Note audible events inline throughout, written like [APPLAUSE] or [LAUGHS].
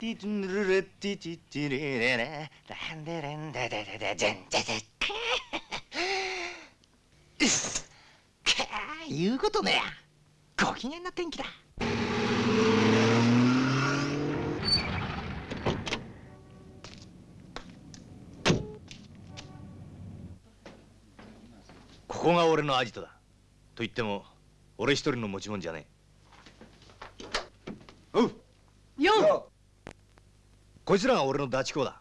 ティトゥルレッティティティレレ。レランデレンデデデデデンデデうっすかー。言うことね。やご機嫌な天気だ。ここが俺のアジトだ。と言っても俺一人の持ち物じゃねえおうよんこいつらが俺のダチ公だ。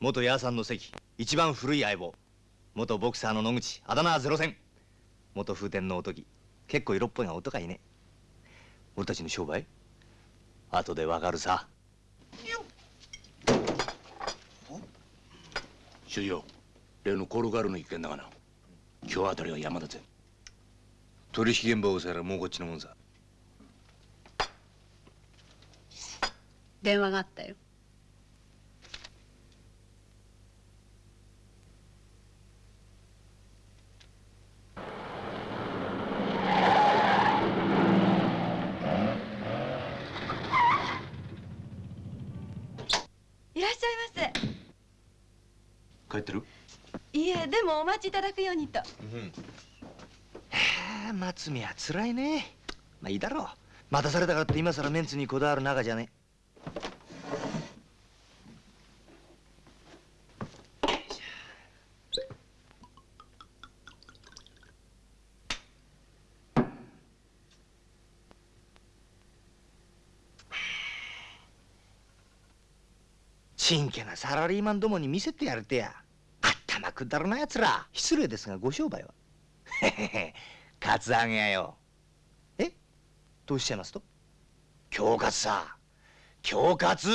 元ヤーさんの関一番古い相棒。元ボクサーの野口あだ名はゼロ戦元風天のおとぎ結構色っぽいが男かいね。俺たちの商売？後でわかるさ。主よ例のコルガルの一件だがな。今日あたりは山だぜ。取引現場を押さえらもうこっちのもんさ。電話があったよいらっしゃいませ帰ってる？いえでもお待ちいただくようにと。うんはあ松宮つらいね。まあいいだろう。待たされたからって今さらメンツにこだわる仲じゃねちんけなサラリーマンどもに見せてやるてや。頭くだらなやつら。失礼ですがご商売は。へへへカツアゲやよ。え？どうしちゃいますと？恐喝さ。恐喝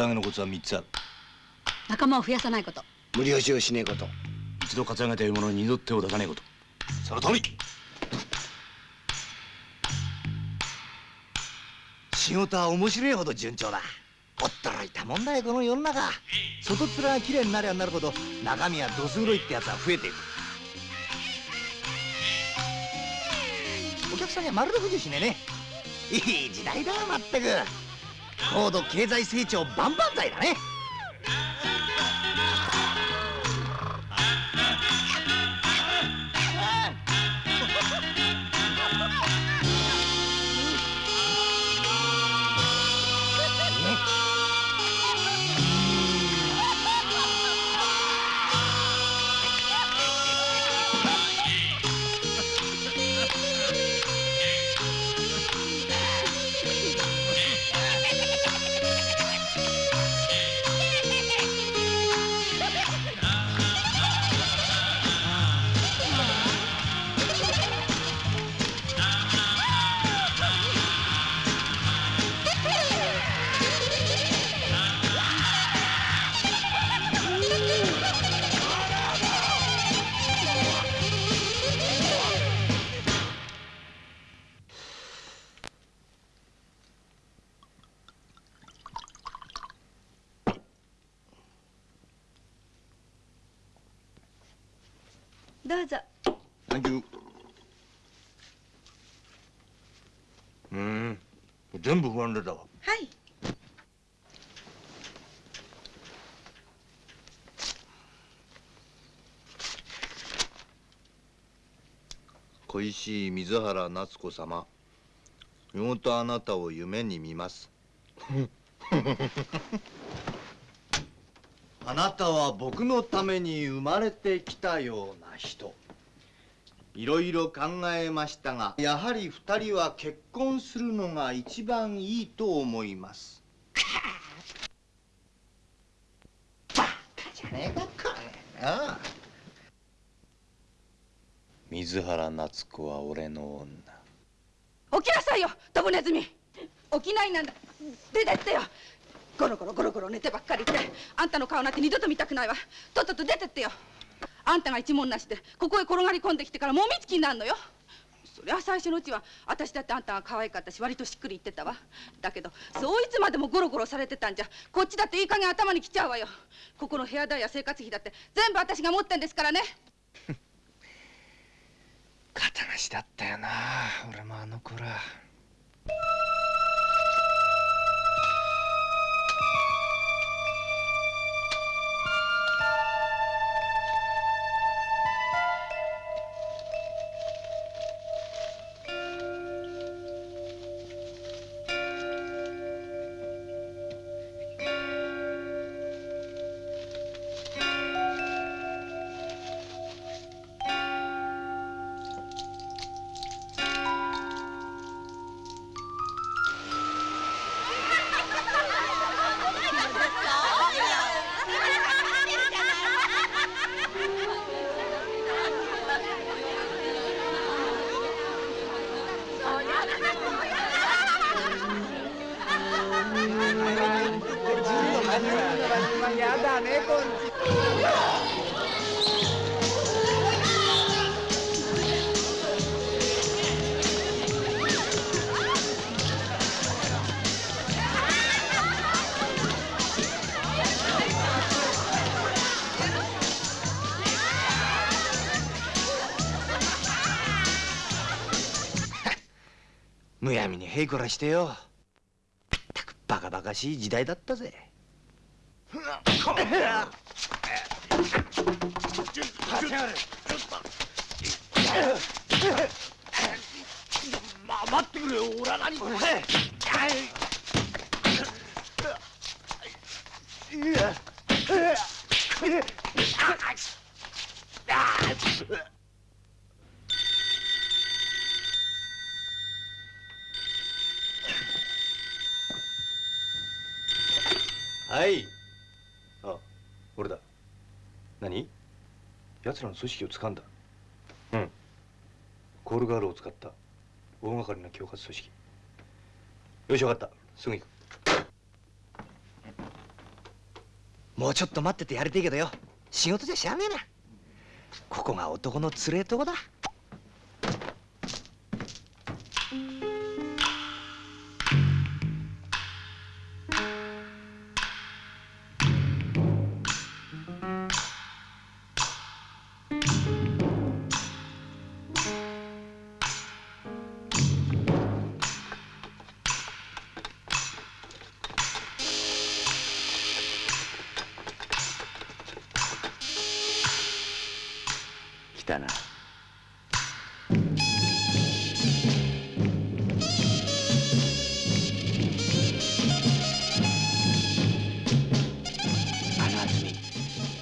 カツアゲのコツは3つある。仲間を増やさないこと。無理押しをしねえこと。一度担がげた獲物に二度手を出さねえこと。その通り。仕事は面白いほど順調だ。驚いたもんだよこの世の中。外面がきれいになりゃなるほど中身はどす黒いってやつは増えていく。お客さんにはまるで不自由しねえね。いい時代だまったく高度経済成長万々歳だね。全部不安でたわ。はい。恋しい水原夏子様。夜ごとあなたを夢に見ます。[LAUGHS] あなたは僕のために生まれてきたような人いろいろ考えましたがやはり二人は結婚するのが一番いいと思います。バカじゃねえかこれ。な水原夏子は俺の女。起きなさいよドブネズミ。起きないなんだ。出てってよ。ゴロゴロゴロゴロ寝てばっかりってあんたの顔なんて二度と見たくないわ。とっとと出てってよ。あんたが一文なしでここへ転がり込んできてからもみつきになるのよ。そりゃ最初のうちは私だってあんたが可愛かったし割としっくり言ってたわ。だけどそういつまでもゴロゴロされてたんじゃこっちだっていい加減頭にきちゃうわよ。ここの部屋代や生活費だって全部私が持ってんですからね。[LAUGHS] 肩なしだったよな俺もあの頃は。むやみにへいこらしてよ。ったくバカバカしい時代だったぜま待ってくれよ俺は何もはいあ俺だ何奴らの組織を掴んだ。うん。コールガールを使った大掛かりな恐喝組織。よし分かった。すぐ行く。もうちょっと待っててやりてえけどよ。仕事じゃしゃあねえな。ここが男のつれえとこだたな。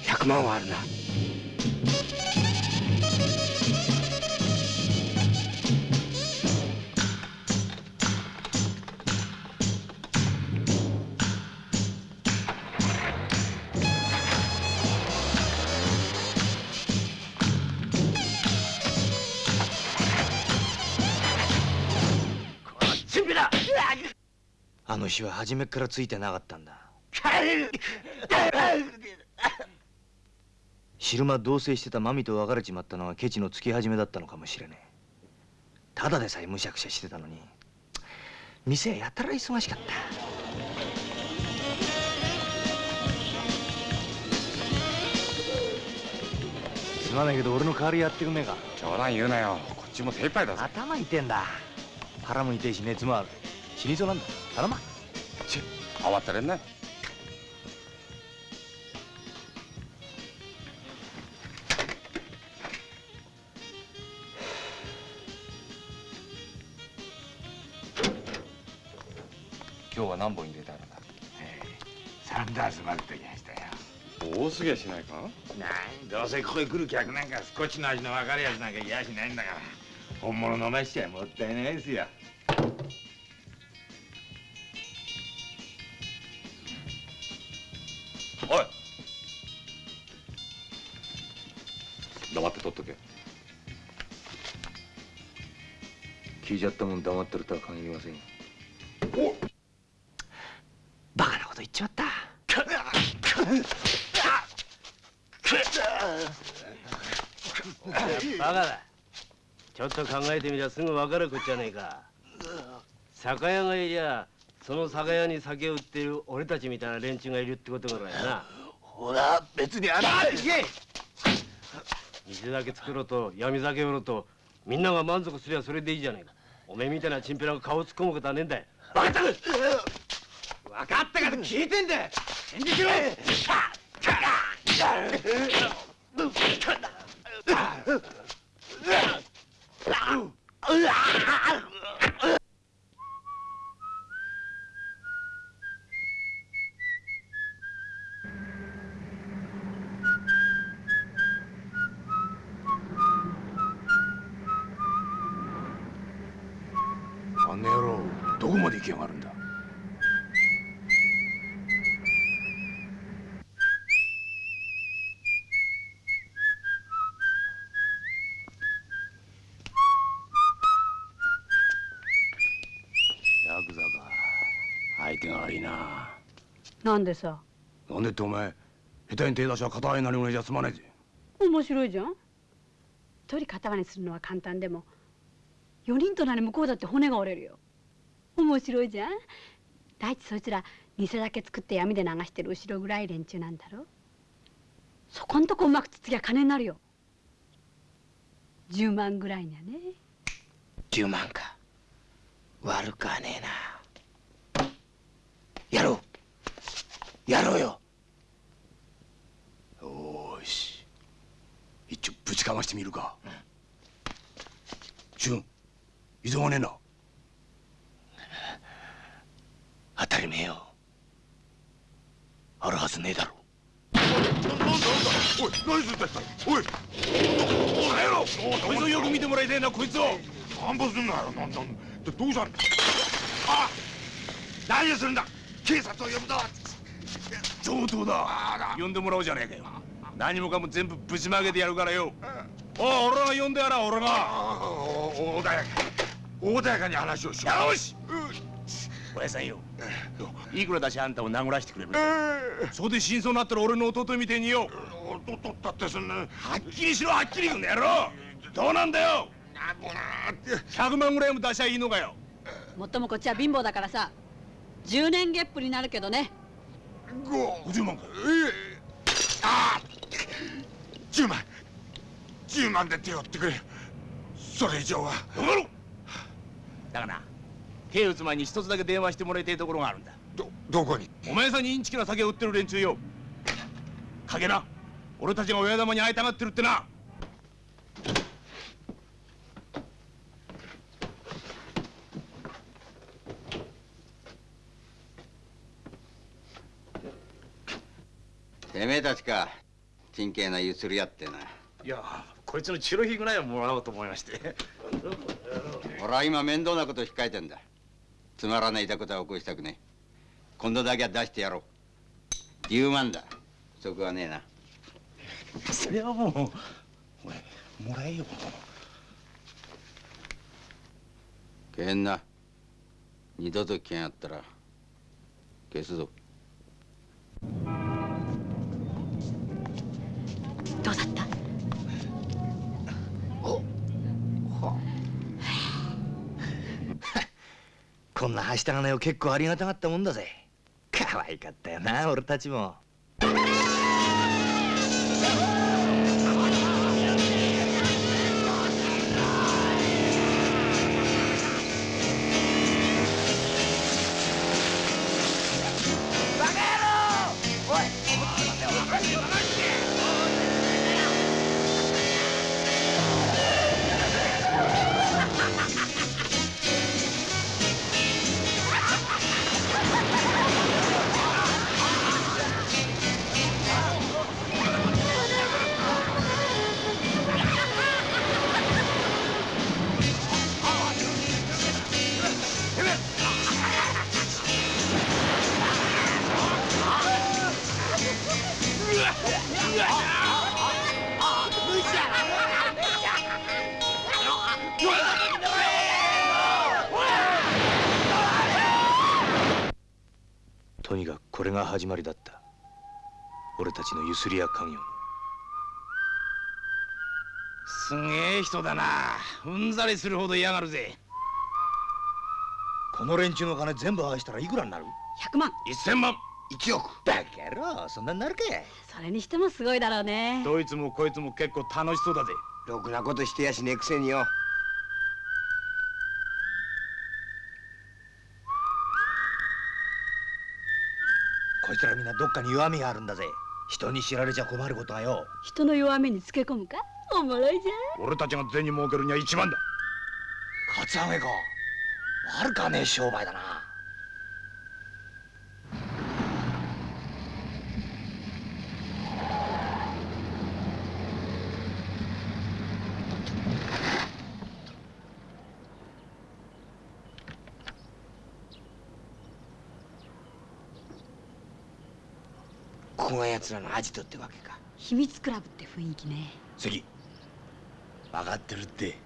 100万はあるな。は初めっからついてなかったんだ。[LAUGHS] 昼間同棲してたマミと別れちまったのはケチのつき始めだったのかもしれねえ。ただでさえむしゃくしゃしてたのに。店やたら忙しかった。すまないけど俺の代わりやってくんねえか。冗談言うなよ。こっちも精一杯だぞ。頭痛えんだ。腹も痛いし熱もある。死にそうなんだ。頼まち慌てれんな今日は何本入れてあるんだサンダースまでできましたよ。多すぎやしないか？なんどうせここへ来る客なんかスコッチの味の分かるやつなんかいやしないんだから。本物飲ましちゃもったいないですよ聞いちゃったもん黙ってるとは限りませんよ。バカなこと言っちまった。バカだ。ちょっと考えてみりゃすぐ分かるこっちゃねえか。酒屋がいりゃその酒屋に酒を売ってる俺たちみたいな連中がいるってことぐらいな。ほら別にあら水だけ作ろうと闇酒売ろうとみんなが満足すりゃそれでいいじゃねえかおめえみたいなチンピラが顔突っ込むことはねえんだよ。分かった分かったから聞いてんだよ。返事しろ [LAUGHS] なんでさ？なんでってお前下手に手出しは片合いなりぐらいじゃ済まねえぜ。面白いじゃん？一人片割れするのは簡単でも4人となり向こうだって骨が折れるよ。面白いじゃん？第一そいつら偽酒作って闇で流してる後ろ暗い連中なんだろ？そこんとこうまくつつきゃ金になるよ。10万ぐらいにはね。10万か。悪かねえなやろうやろうよ。よーし。一丁ぶちかましてみるか。俊異常がねえな。当たり前よ。あるはずねえだろ。おい何するんだおい。おいつをよく見てもらいたいなこいつを。散歩すんなよなんだどどうしたんあ何をするんだ。警察を呼ぶぞ上等だ。呼んでもらおうじゃねえかよ。何もかも全部ぶちまけてやるからよ。おい俺が呼んでやら俺が。ああお穏やか穏やかに話をしようよしおやさんよいくらだしあんたを殴らしてくれるそこで真相になったら俺の弟みてえによおととったってそんなはっきりしろはっきりこの野郎どうなんだよ100万ぐらいも出しゃいいのかよもっともこっちは貧乏だからさ10年月賦になるけどね50万か。ええ。ああ。10万。10万で手を打ってくれ。それ以上は。だがな手打つ前に一つだけ電話してもらいたいところがあるんだ。どどこに？お前さんにインチキな酒を売ってる連中よ。影な。俺たちが親玉に会いたがってるってなてめえたちか。真剣なゆすり合ってな。いやこいつのチロヒぐらいはもらおうと思いまして。[LAUGHS] 俺は今面倒なこと控えてんだ。つまらないいたことは起こしたくねえ。今度だけは出してやろう。10万だ。不足はねえな。それはもうおいもらえよ。けんな。二度と聞けんやったら消すぞどうだった？[LAUGHS] こんなはした金を結構ありがたかったもんだぜ。可愛かったよな俺たちも。れが始まりだった。俺たちのゆすりや家業のすげえ人だな。うんざりするほど嫌がるぜ。この連中の金全部合わせたらいくらになる？100万。1000万。1億。バカ野郎そんなになるか。それにしてもすごいだろうね。どいつもこいつも結構楽しそうだぜ。ろくなことしてやしねえくせによこいつらみんなどっかに弱みがあるんだぜ。人に知られちゃ困ることがよ。人の弱みにつけ込むか？おもろいじゃん。俺たちが銭儲けるには一番だ。カツアゲか。悪かねえ商売だなここが奴らのアジトってわけか。秘密クラブって雰囲気ね。関分かってるって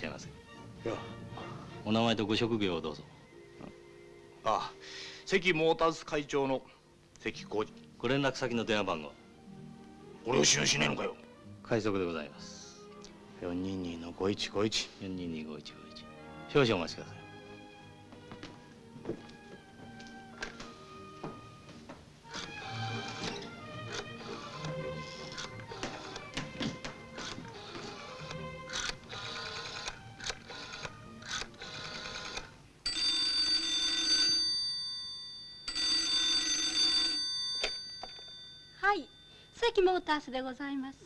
しゃいませ。お名前とご職業をどうぞ。ああ関モーターズ会長の関浩二。ご連絡先の電話番号。俺を信用しねえのかよ。快速でございます。422の5151 4225151少々お待ちくださいタースでございます。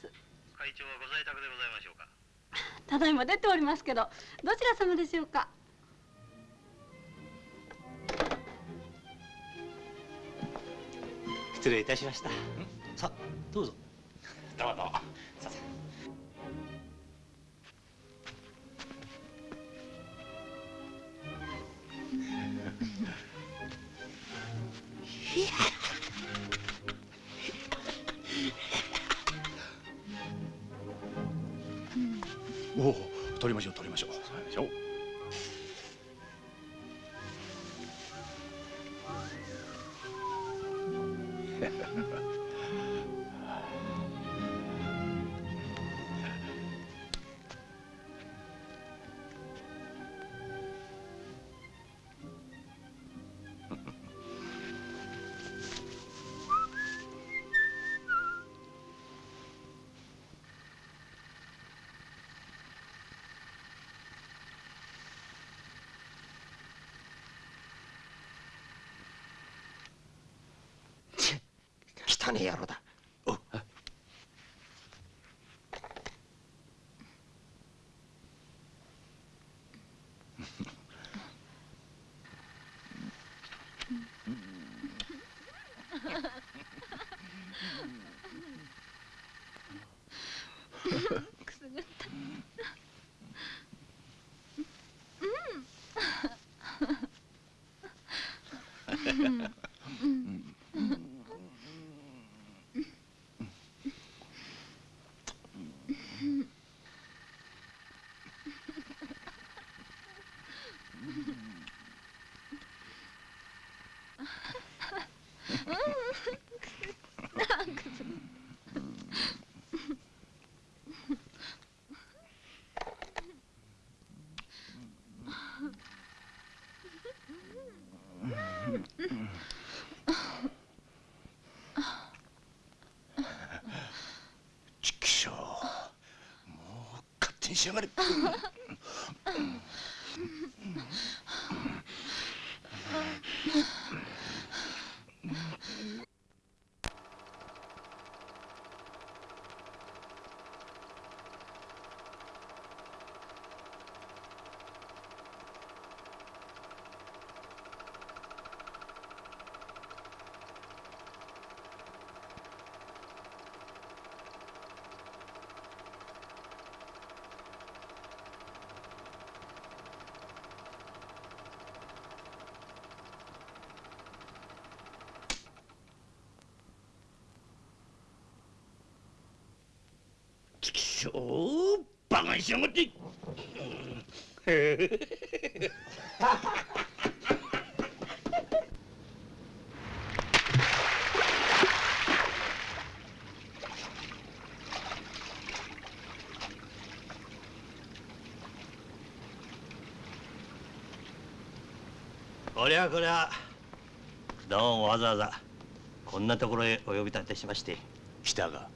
会長はご在宅でございましょうか？[LAUGHS] ただいま出ておりますけどどちら様でしょうか？失礼いたしました。さあどうぞ。どうぞくすぐった。うんきしょうもう勝手にしやがれちょバカにしやがって。こりゃこりゃどうもわざわざこんなところへお呼び立てしまして。来たか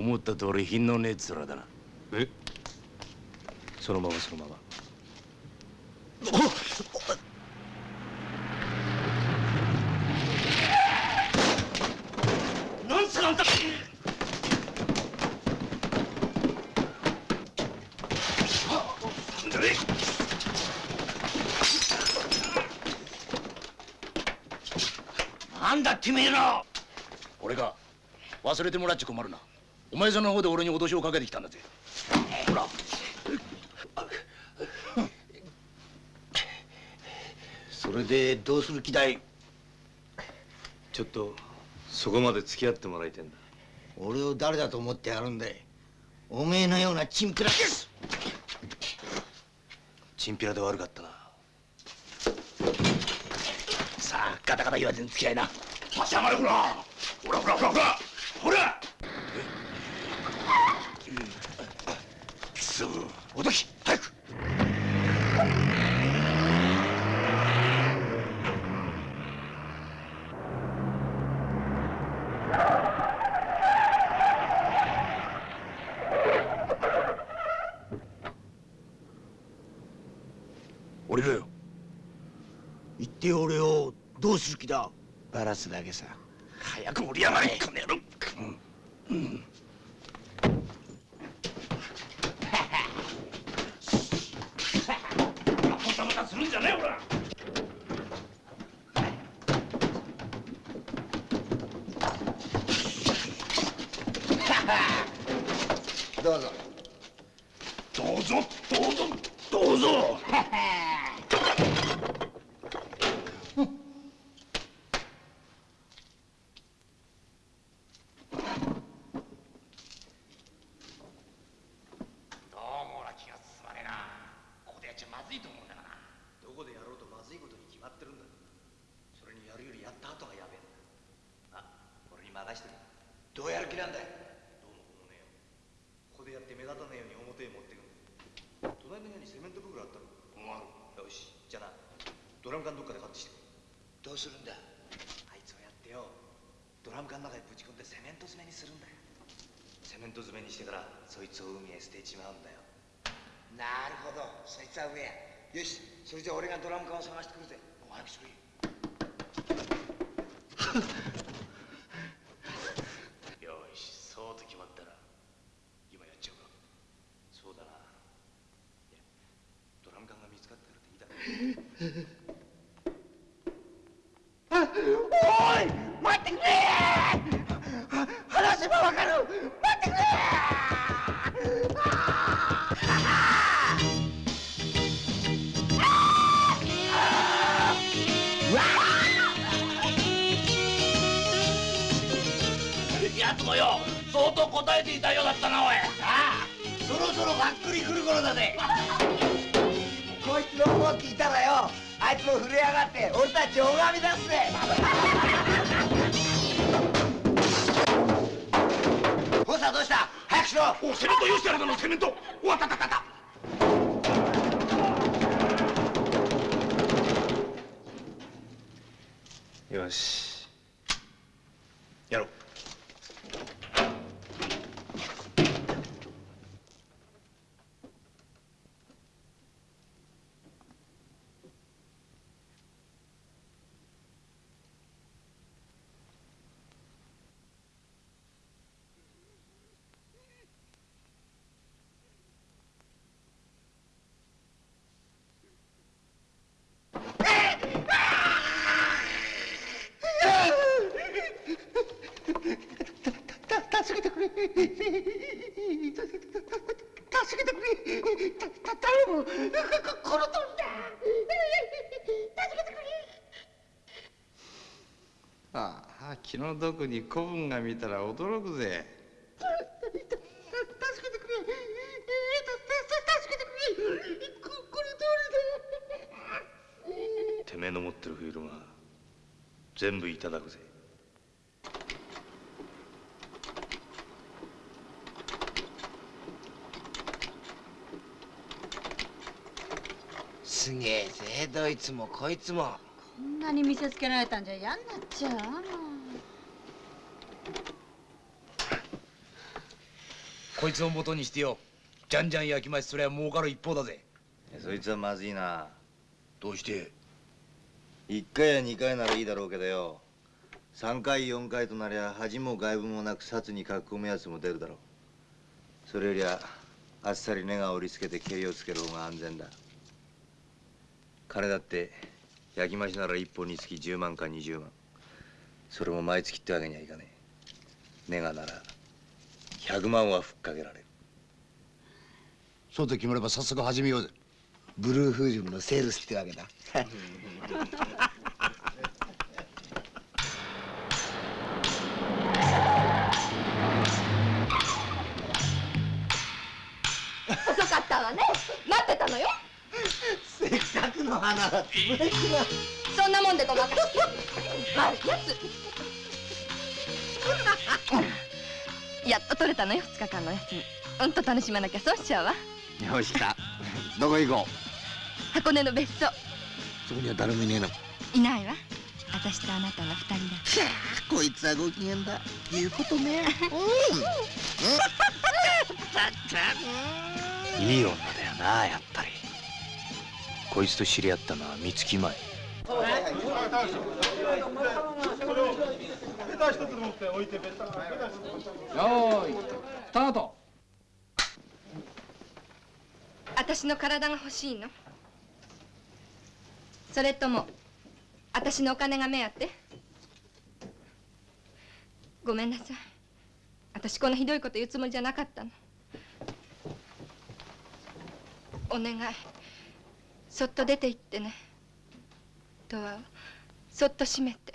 思った通り品のねえ面だな。え？そのままそのまま。なんすかあんた！なんだてめえら俺が忘れてもらっちゃ困るなお前さんの方で俺に脅しをかけてきたんだぜ。ほら。それでどうする気だい？ちょっとそこまで付き合ってもらいてんだ。俺を誰だと思ってやるんだい？おめえのようなチンピラチンピラで悪かったな。さあガタガタ言わずに付き合いな。立ち上がれほら。ほらほらほらほらほらくそおどき早く。降りろよ。言ってよ俺をどうする気だ？バラすだけさ。早く降りやがれこの野郎またまたするんじゃねえほらどうぞどうぞどうぞどうぞどうも俺は気が進まねえなここでやっちゃまずいと思うんだがなどこでやろうとまずいことに決まってるんだそれにやるよりやった後がやべえんだあ俺に任してるどうやる気なんだいどうもこうもねえよここでやって目立たねえように表へ持ってくんだ隣の部屋にセメント袋あったろよしじゃあなドラム缶どっかで買ってきてどうするんだあいつをやってよドラム缶の中にぶち込んでセメント詰めにするんだよセメント詰めにしてからそいつを海へ捨てちまうんだよ。なるほど。そいつは上や。よし。それじゃ俺がドラム缶を探してくるぜ。の毒に子分が見たら驚くぜ。助けてくれ。助けのてめえの持ってるフィルムは全部いただくぜすげえぜどいつもこいつもこんなに見せつけられ。たんじゃ嫌になっちゃうこいつを元にしてよ。じゃんじゃん焼き増しそりゃ儲かる一方だぜ。そいつはまずいな。どうして？1回や2回ならいいだろうけどよ。3回4回となりゃ恥も外部もなく札に書き込むやつも出るだろう。それよりはあっさり根が折りつけて蹴りをつける方が安全だ。金だって焼き増しなら1本につき10万か20万。それも毎月ってわけにはいかねえ。根がなら100万はふっかけられる。そうと決まれば早速始めようぜ。ブルーフージュンのセールスってわけだ。遅かったわね。待ってたのよ。せっかくの花そんなもんでごまかして悪いやつやっと取れたのよ2日間の休み。うんと楽しまなきゃ損しちゃうわ。よしかどこ行こ箱根の別荘。うそこには誰もいねえの？いないわ。私とあなたの二人だこいつはご機嫌だ。言うことね。いい女だよなやっぱり。こいつと知り合ったのは三月前私の体が欲しいの。それとも私のお金が目当て。ごめんなさい。私こんなひどいこと言うつもりじゃなかったの。お願い。そっと出て行ってね。ドアをそっと閉めて。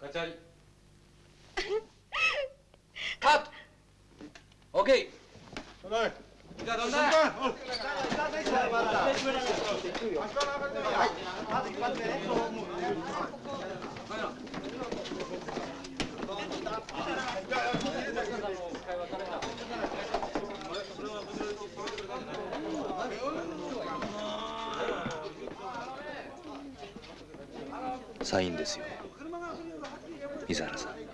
カチャリカット。オッケーじゃあどんだ？サインですよ。水原さん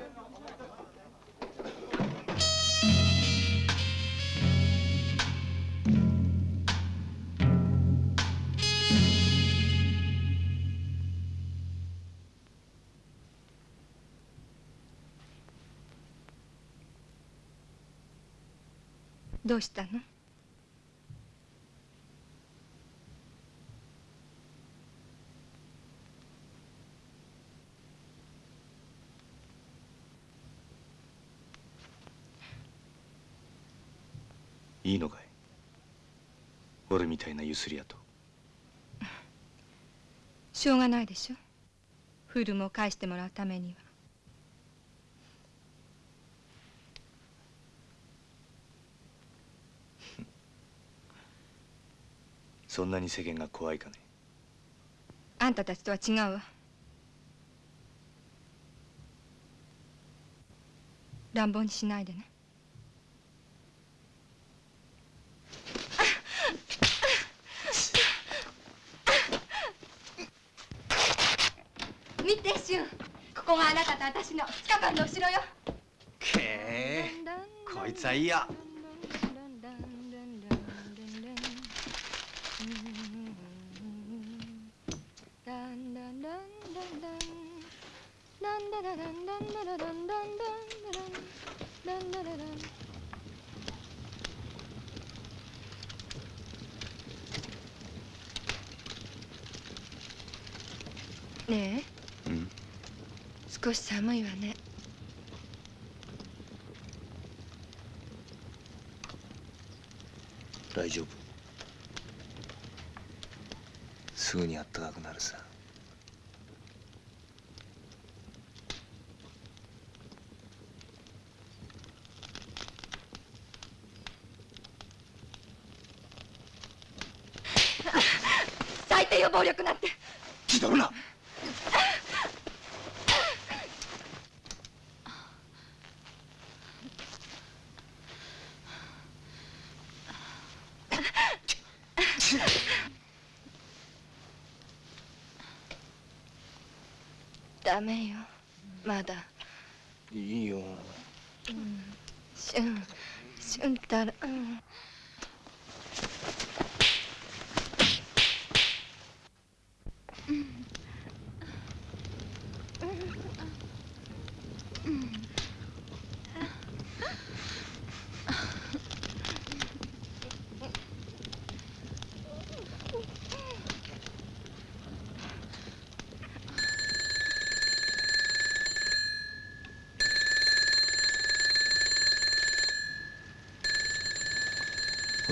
どうしたの？いいのかい？俺みたいなゆすり屋と。しょうがないでしょ。フィルムを返してもらうためにはそんなに世間が怖いかね？あんたたちとは違うわ。乱暴にしないでね。見て俊ここがあなたと私の2日間の後ろよ。けえこいつはいいやねえ。うん。少し寒いわね。大丈夫。すぐにあったかくなるさ最低よ暴力なんて。気取るなダメよまだいいよしゅんしゅんたらうん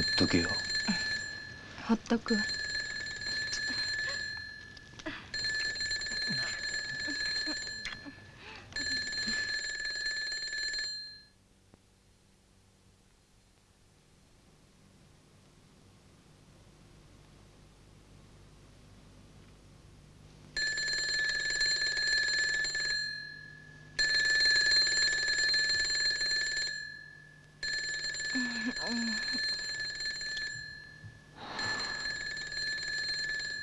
ほっとけよ。ほっとくわ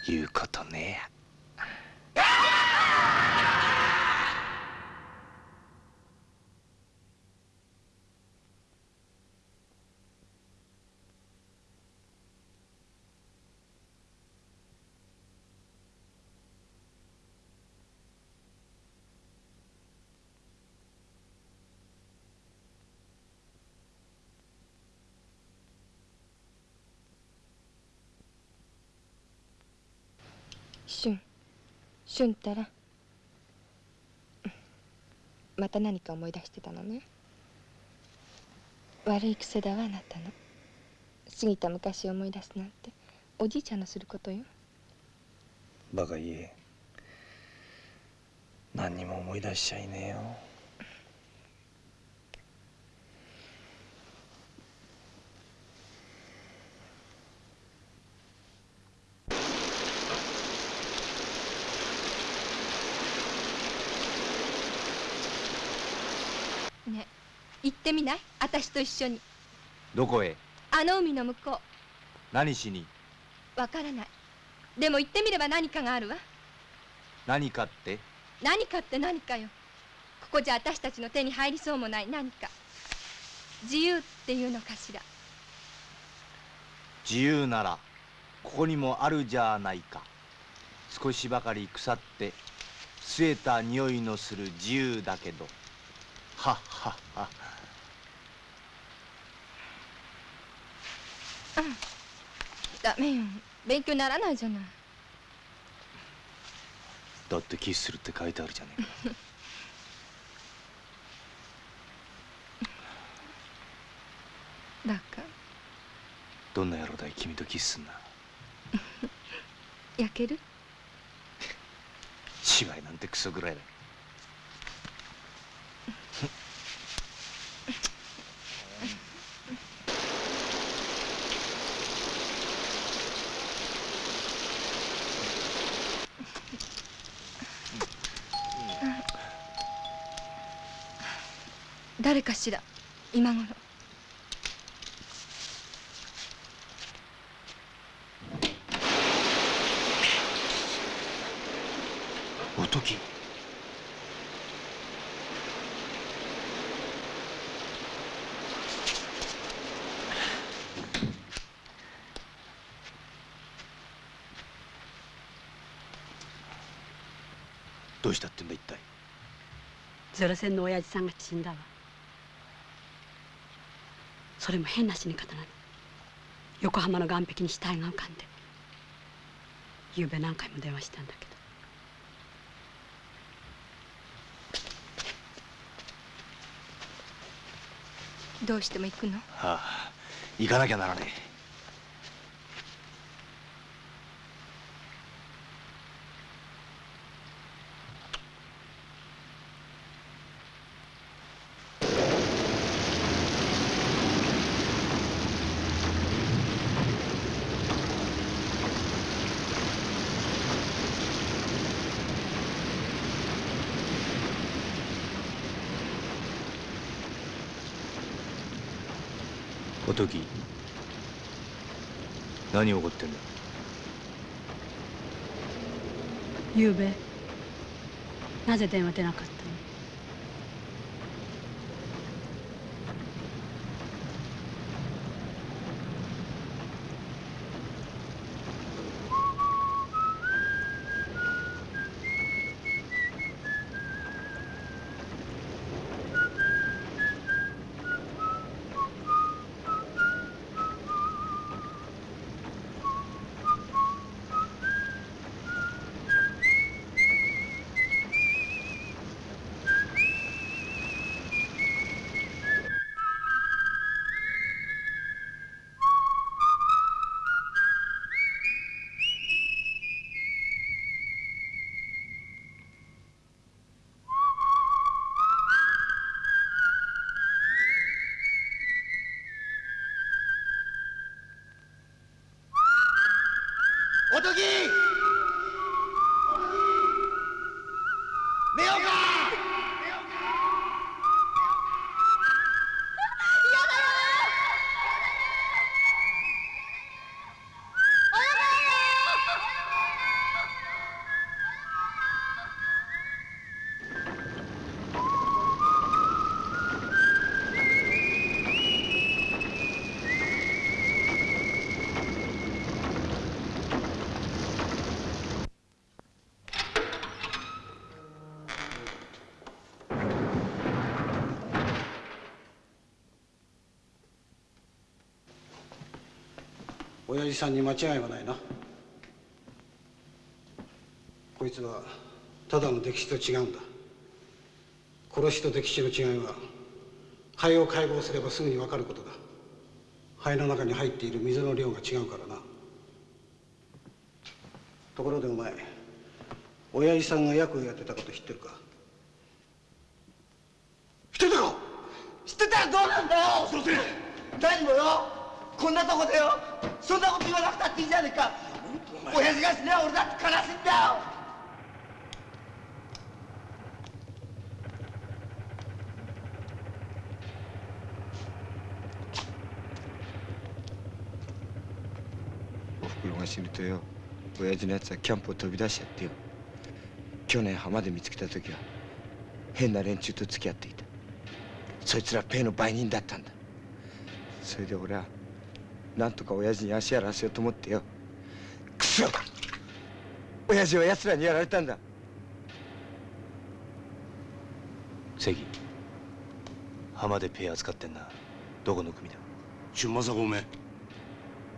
言うことねえやしゅん俊ったらまた何か思い出してたのね。悪い癖だわあなたの。過ぎた昔を思い出すなんて。おじいちゃんのすることよ。バカ言え。何にも思い出しちゃいねえよね行ってみない？私と一緒に。どこへ？あの海の向こ何しに？うわからない。でも行ってみれば何かがあるわ。何かって？何かって何かよ。ここじゃ私たちの手に入りそうもない。何か。自由っていうのかしら。自由ならここにもあるじゃないか。少しばかり腐って据えた匂いのする自由だけど。はっはっはダメよ。勉強にならないじゃない。だってキスするって書いてあるじゃねえか。だから。どんな野郎だい君とキスすんな。[LAUGHS] 焼ける？[LAUGHS] 芝居なんてクソぐらいだ誰かしら今頃。おとき。どうしたってんだ一体。ゼロ戦の親父さんが死んだわそれも変な死に方なの。横浜の岸壁に死体が浮かんで昨べ何回も電話したんだけど。どうしても行くの？はあ行かなきゃならねえ何起こってんだ？ゆうべなぜ電話出なかったの？親父さんに間違いはないな。こいつはただの溺死と違うんだ。殺しと溺死の違いは肺を解剖すればすぐに分かることだ。肺の中に入っている水の量が違うからな。ところでお前親父さんが役をやってたこと知ってるか知ってたか知ってたらどうなんだよそせ何もよこんなとこでよそんなこと言わなくたっていいじゃねえか親父が死ねば俺だって悲しいんだよおふくろが死ぬとよ親父のやつはキャンプを飛び出しちゃってよ。去年浜で見つけた時は変な連中と付き合っていた。そいつらペイの売人だったんだ。それで俺はなんとか親父に足やらせようと思ってよ。くそ親父は奴らにやられたんだ。関浜でペイ扱ってんな。どこの組だ?俊正がおめ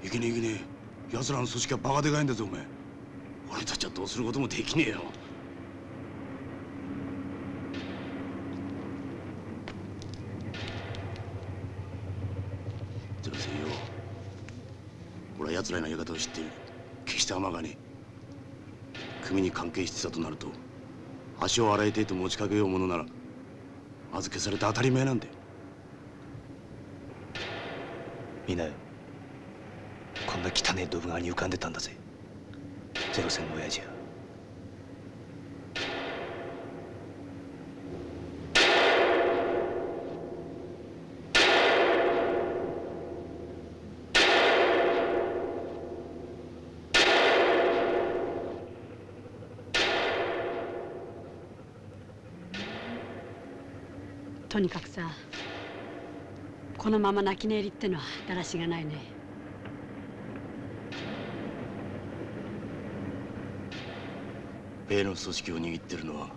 え。いけねえいけねえ奴らの組織はバカでかいんだぞおめえ俺たちはどうすることもできねえよ。ゼロ戦よ俺は奴らのやり方を知っている。決して甘がねえ組に関係してたとなると足を洗いてえと持ちかけようものなら預けされて当たり前なんだよ。見なよこんな汚えドブ川に浮かんでたんだぜゼロ戦の親父はとにかくさこのまま泣き寝入りってのはだらしがないね。米の組織を握ってるのは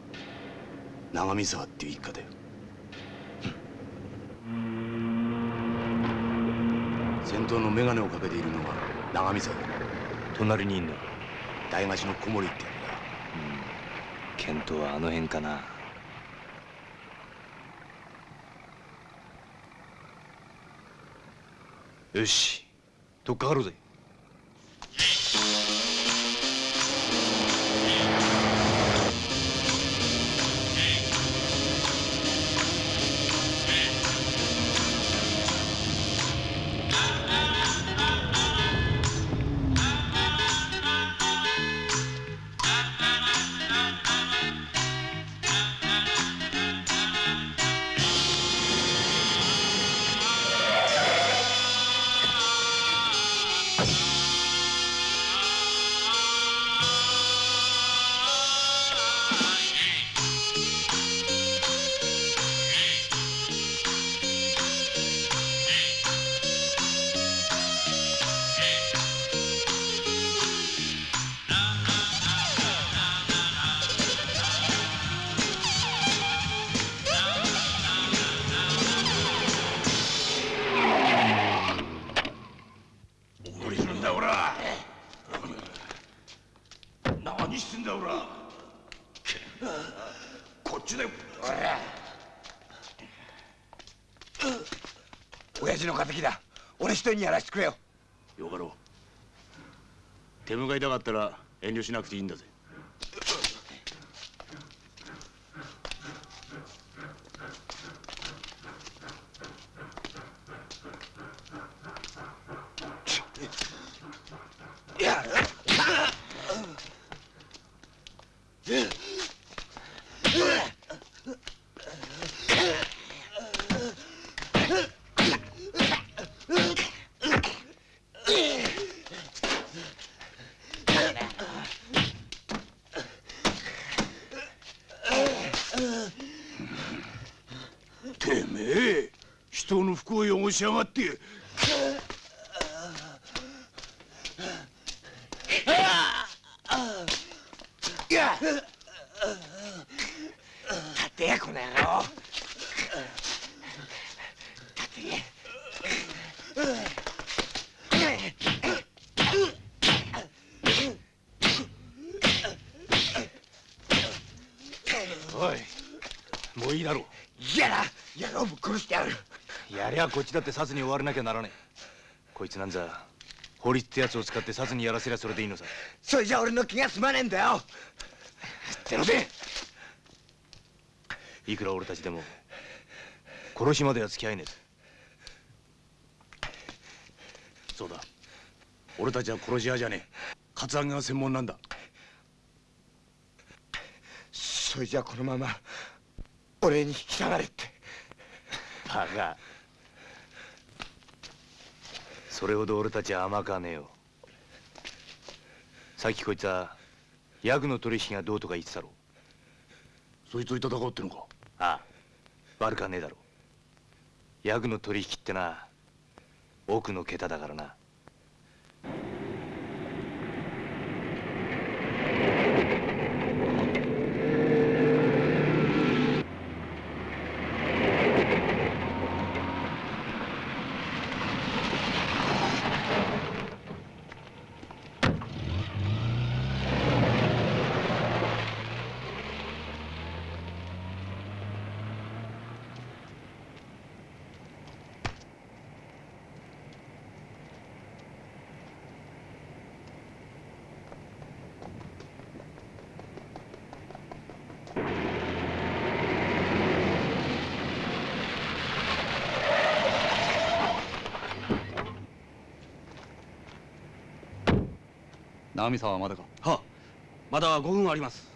長見沢っていう一家だよ。先頭の眼鏡をかけているのが長見沢だ。隣にいんの？大貸しの小森ってや見当はあの辺かな。よしとっかかろうぜ親父の敵だ。俺一人にやらせてくれよ。よかろう。手向かいたかったら遠慮しなくていいんだぜいやてめえ人の服を汚しやがっていや立てやこの野郎おいもういいだろ嫌だ野郎ぶっ殺してやるうやりゃこっちだって殺に終わらなきゃならねえ。こいつなんざ法律ってやつを使って殺にやらせりゃそれでいいのさ。それじゃ俺の気が済まねえんだよ。ゼロでいくら俺たちでも殺しまでは付き合えねえそうだ。俺たちは殺し屋じゃねえ。カツアゲが専門なんだ。それじゃこのまま俺に引き下がれって。バカそれほど俺たちは甘かねえよ。さっきこいつはヤグの取引がどうとか言ってたろ。そいつと戦おうってのか？ああ。悪かねえだろ。ヤグの取引ってな奥の桁だからな直美さんはまだか？はまだ5分あります。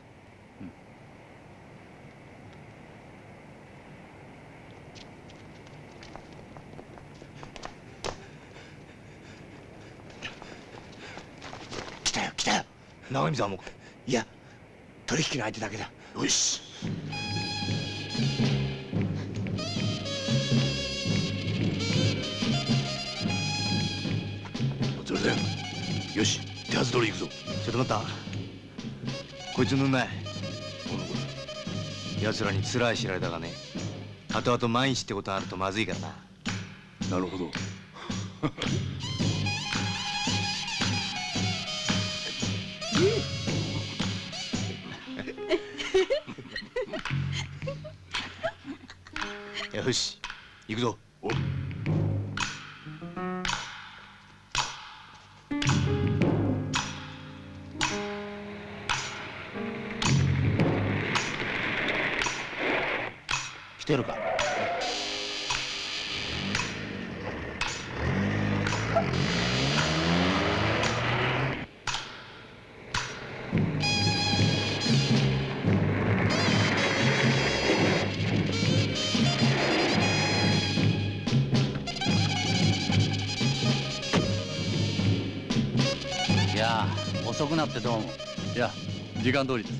来たよ来たよ。長見沢も。いや取引の相手だけだ。よし。よし手はず通り行くぞ。ちょっと待った。こいつ塗んない。奴らに辛い知られたがね。後々万一ってことがあるとまずいからな。なるほど。[LAUGHS] よし行くぞ間通りです。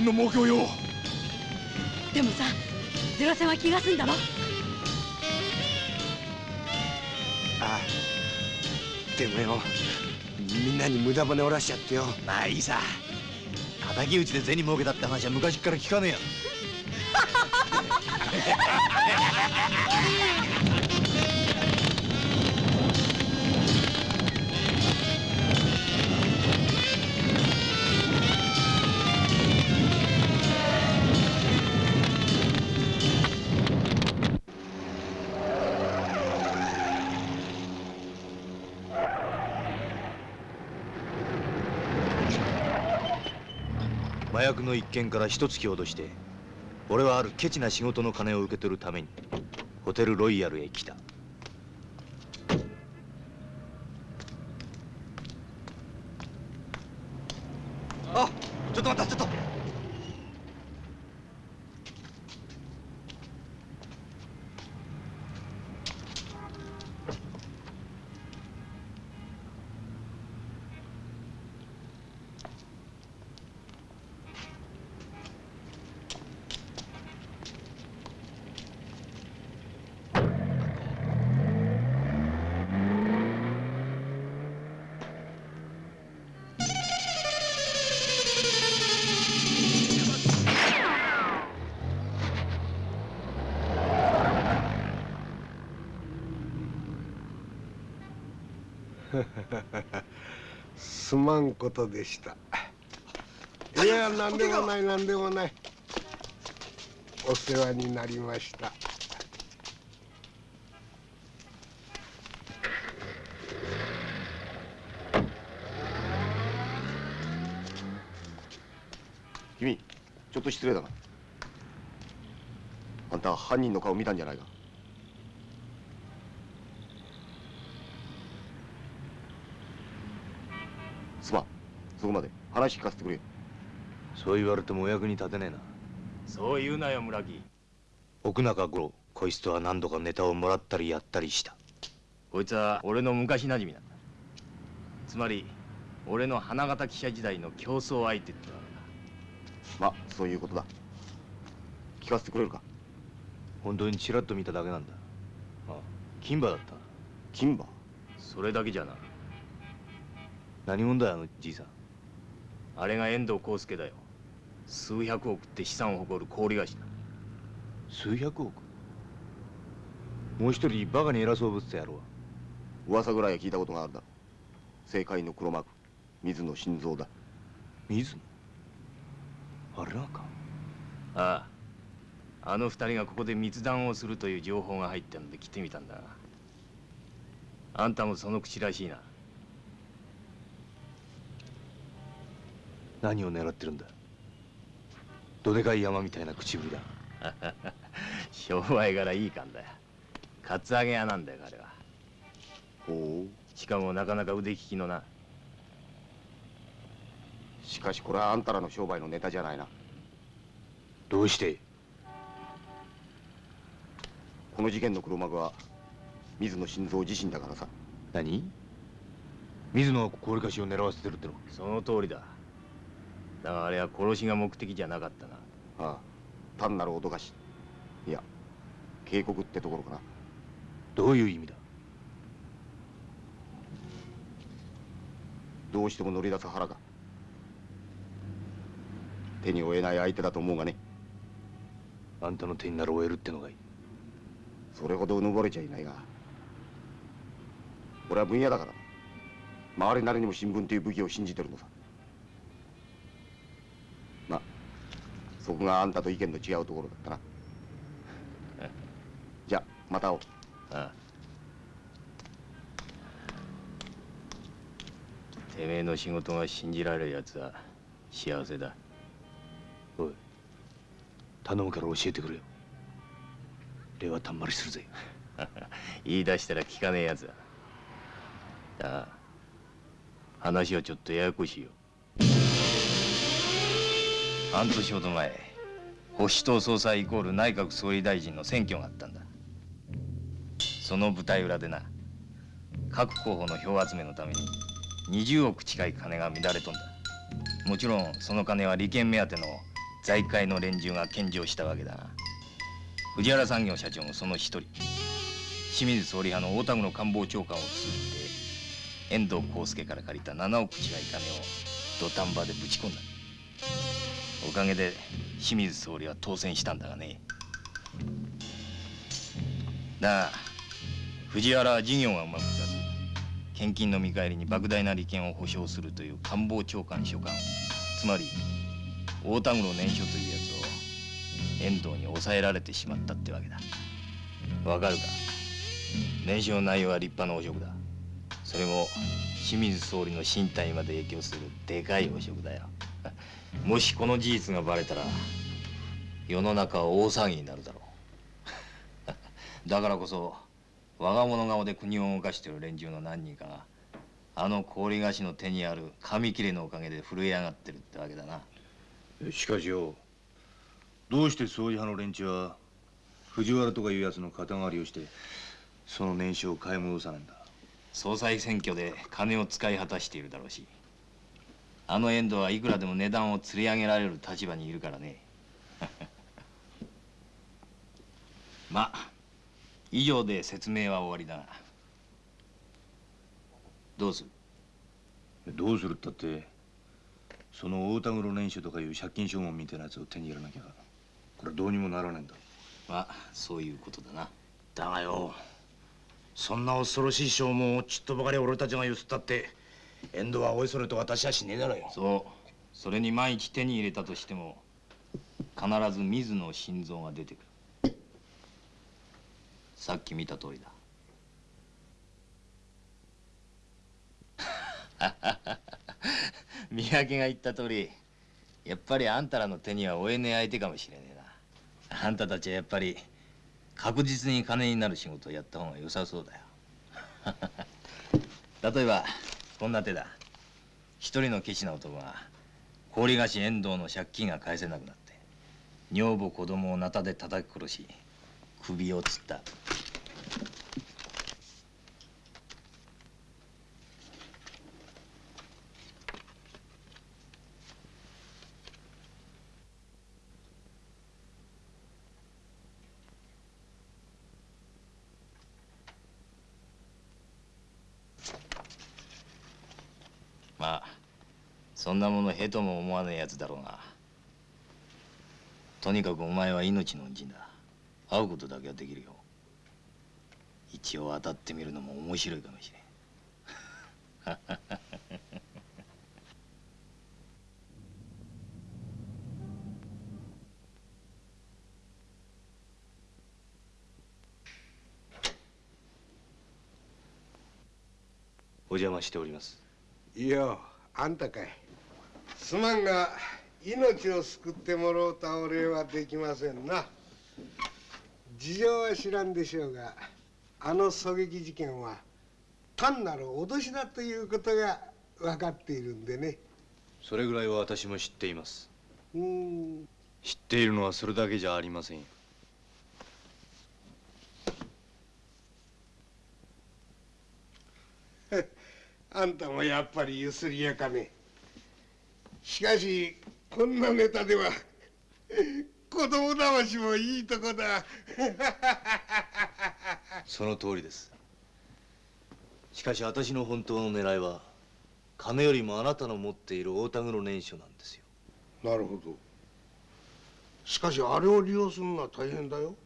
日本保険の目標よ。でもさゼロ戦は気が済んだろああ。でもよ。みんなに無駄骨折らしちゃってよ。まあいいさ。敵討ちで銭儲けたって話は昔から聞かねえや薬の一件から一月ほどして俺はあるケチな仕事の金を受け取るためにホテルロイヤルへ来た。まんことでした。[LAUGHS] いや何でもない何でもない。お世話になりました。君ちょっと失礼だな。あんた犯人の顔見たんじゃないか？そう言われてもお役に立てねえな。そう言うなよ村木。奥中五郎こいつとは何度かネタをもらったりやったりした。こいつは俺の昔なじみなんだ。つまり俺の花形記者時代の競争相手ってわけだ。まあそういうことだ。聞かせてくれるか？本当にちらっと見ただけなんだ。あ金馬だった。金馬それだけじゃな。何者だよあのじいさん。あれが遠藤康介だよ数百億って資産を誇る氷菓子だ。数百億？もう一人バカに偉そうぶってた野郎は噂ぐらいは聞いたことがあるだ政界の黒幕水野晋三だ。水野？あれなんか？ああ。あの二人がここで密談をするという情報が入ったので来てみたんだあんたもその口らしいな。何を狙ってるんだ？どでかい山みたいな口ぶりだ。[LAUGHS] 商売柄いい感だよ。カツアゲ屋なんだよ彼は。ほしかもなかなか腕利きのな。うしかしこれはあんたらの商売のネタじゃないな。どうして？この事件の黒幕は水野晋三自身だからさ。何？水野は氷菓子を狙わせてるっての？その通りだだがあれは殺しが目的じゃなかったな。ああ単なる脅かし。いや警告ってところかな。どういう意味だ？どうしても乗り出す腹か手に負えない相手だと思うがね。あんたの手になら終えるってのがいい。それほどうぬぼれちゃいないが。俺は分野だから。周りなりにも新聞という武器を信じてるのさそこがあんたと意見の違うところだったな。[LAUGHS] じゃあまた会おう。ああてめえの仕事が信じられるやつは幸せだ。おい頼むから教えてくれよ。礼はたんまりするぜ。[LAUGHS] 言い出したら聞かねえやつだだが話はちょっとややこしいよ半年ほど前保守党総裁イコール内閣総理大臣の選挙があったんだ。その舞台裏でな各候補の票集めのために20億近い金が乱れとんだ。もちろんその金は利権目当ての財界の連中が献上したわけだな藤原産業社長もその一人清水総理派の大田黒官房長官を通じて遠藤康介から借りた7億近い金を土壇場でぶち込んだ。おかげで清水総理は当選したんだがね。だが藤原は事業がうまくいかず献金の見返りに莫大な利権を保証するという官房長官所管つまり大田黒年書というやつを遠藤に抑えられてしまったってわけだ。わかるか？年書の内容は立派な汚職だ。それも清水総理の身体まで影響するでかい汚職だよ。もしこの事実がバレたら世の中は大騒ぎになるだろう。[LAUGHS] だからこそ我が物顔で国を動かしている連中の何人かがあの氷菓子の手にある紙切れのおかげで震え上がってるってわけだな。しかしよどうして総理派の連中は藤原とかいうやつの肩代わりをしてその年収を買い戻さないんだ。総裁選挙で金を使い果たしているだろうしあの遠藤はいくらでも値段を釣り上げられる立場にいるからね。[LAUGHS] まあ以上で説明は終わりだがどうする？どうするったってその大田黒年収とかいう借金証文みたいなやつを手に入れなきゃこれどうにもならないんだ。まあそういうことだな。だがよそんな恐ろしい証文をちっとばかり俺たちがゆすったって遠藤はおいそれと私はしねえだろよ。そう。それに万一手に入れたとしても必ず水野心臓が出てくる。さっき見た通りだ。[LAUGHS] 三宅が言った通りやっぱりあんたらの手には負えねえ相手かもしれねえな。あんたたちはやっぱり確実に金になる仕事をやった方が良さそうだよ。[LAUGHS] 例えばこんな手だ。一人のケチな男が氷菓子遠藤の借金が返せなくなって女房子供をなたで叩き殺し首を吊ったまあそんなものへとも思わねえやつだろうが。とにかくお前は命の恩人だ。会うことだけはできるよ。一応当たってみるのも面白いかもしれん。[LAUGHS] お邪魔しております。いやあんたかいすまんが命を救ってもろうたお礼はできませんな。事情は知らんでしょうがあの狙撃事件は単なる脅しだということが分かっているんでね。それぐらいは私も知っています。うん。知っているのはそれだけじゃありませんよ。[LAUGHS] あんたもやっぱりゆすりやかねしかしこんなネタでは [LAUGHS] 子供騙しもいいとこだ。[LAUGHS] その通りです。しかし私の本当の狙いは金よりもあなたの持っている大田黒年書なんですよ。なるほど。しかしあれを利用するのは大変だよ。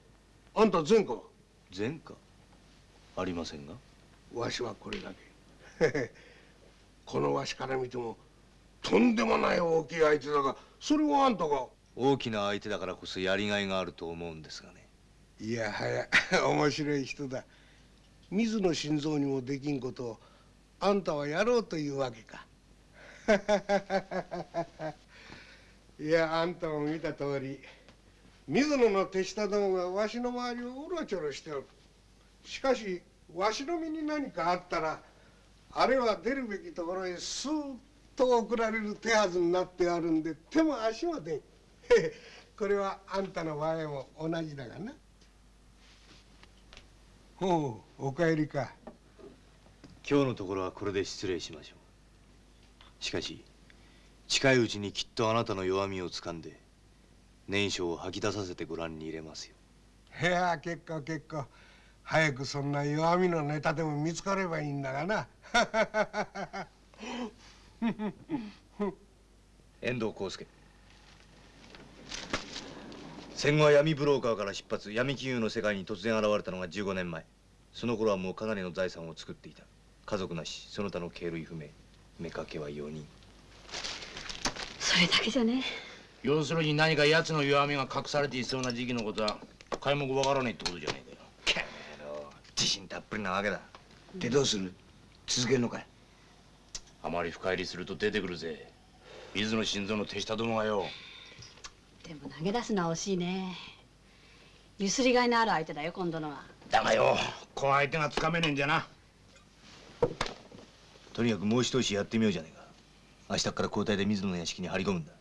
あんた前科は？前科？ありませんが。わしはこれだけ。[LAUGHS] このわしから見てもとんでもない大きい相手だがそれをあんたが。大きな相手だからこそやりがいがあると思うんですがね。いやはや面白い人だ。水野心臓にもできんことをあんたはやろうというわけか。[LAUGHS] いやあんたも見た通り水野の手下どもがわしの周りをうろちょろしておる。しかしわしの身に何かあったらあれは出るべきところへスーッと送られる手はずになってあるんで手も足も出ん。これはあんたの場合も同じだがな。ほうお帰りか。今日のところはこれで失礼しましょう。しかし近いうちにきっとあなたの弱みをつかんで年書を吐き出させてご覧に入れますよ。いや結構結構。早くそんな弱みのネタでも見つかればいいんだがな [LAUGHS] 遠藤康介。戦後は闇ブローカーから出発。闇金融の世界に突然現れたのが15年前。その頃はもうかなりの財産を作っていた。家族なし。その他の経類不明。妾は4人。それだけじゃね。要するに何か奴の弱みが隠されていそうな時期のことは皆目わからないってことじゃねえかよ。自信たっぷりなわけだ。でどうする？続けるのかい？あまり深入りすると出てくるぜ。水野心臓の手下どもがよ。でも投げ出すのは惜しいね。ゆすりがいのある相手だよ今度のは。だがよこの相手がつかめねえんじゃな。とにかくもう一押しやってみようじゃねえか。明日から交代で水野の屋敷に張り込むんだ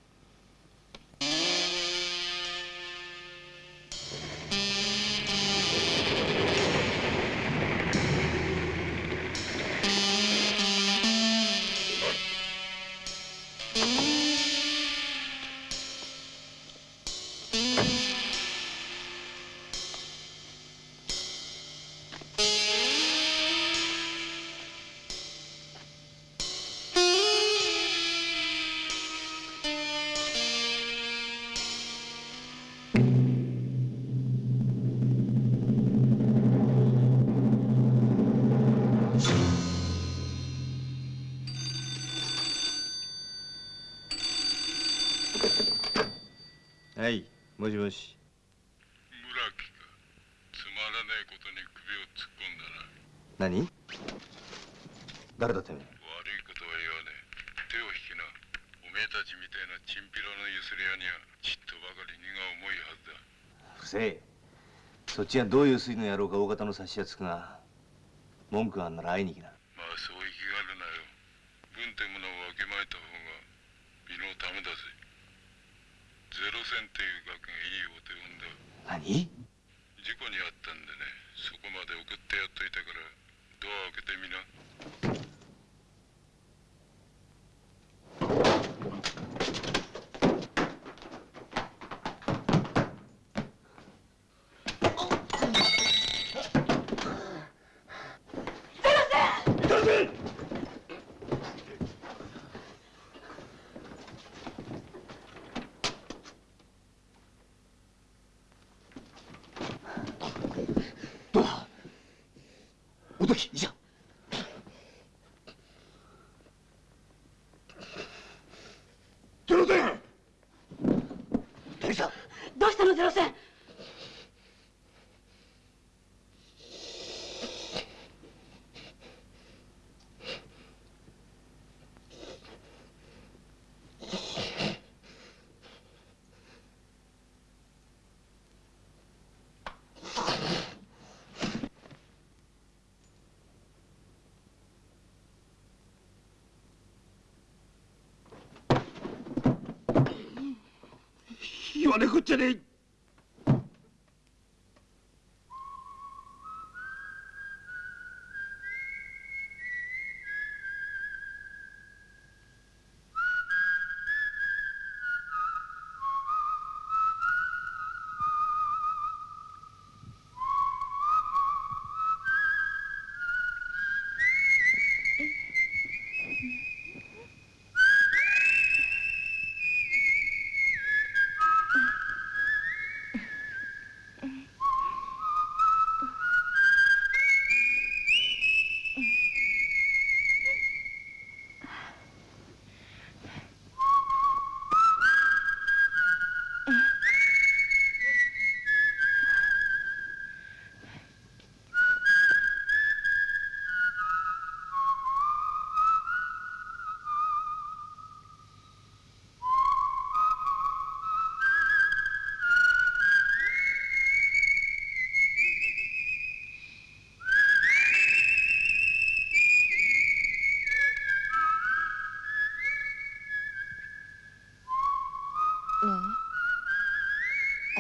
もしもし。村木か。つまらないことに首を突っ込んだな。何？誰だてめえ悪いことは言わねえ。手を引きな。おめえたたちみたいなチンピラのゆすり屋にはちっとばかり荷が重いはずだ。不正そっちがどういう水の野郎か大方の察しはつくが文句があんなら会いに行きなまあそう生きがるなよ軍ってものをわきまえた方が身のためだぜゼロ戦っていう額がいいお手本だ何事故にあったんでねそこまで送ってやっといたからドア開けてみなおとき医者ゼロ戦誰さどうしたのゼロ戦言わねこっちゃねえ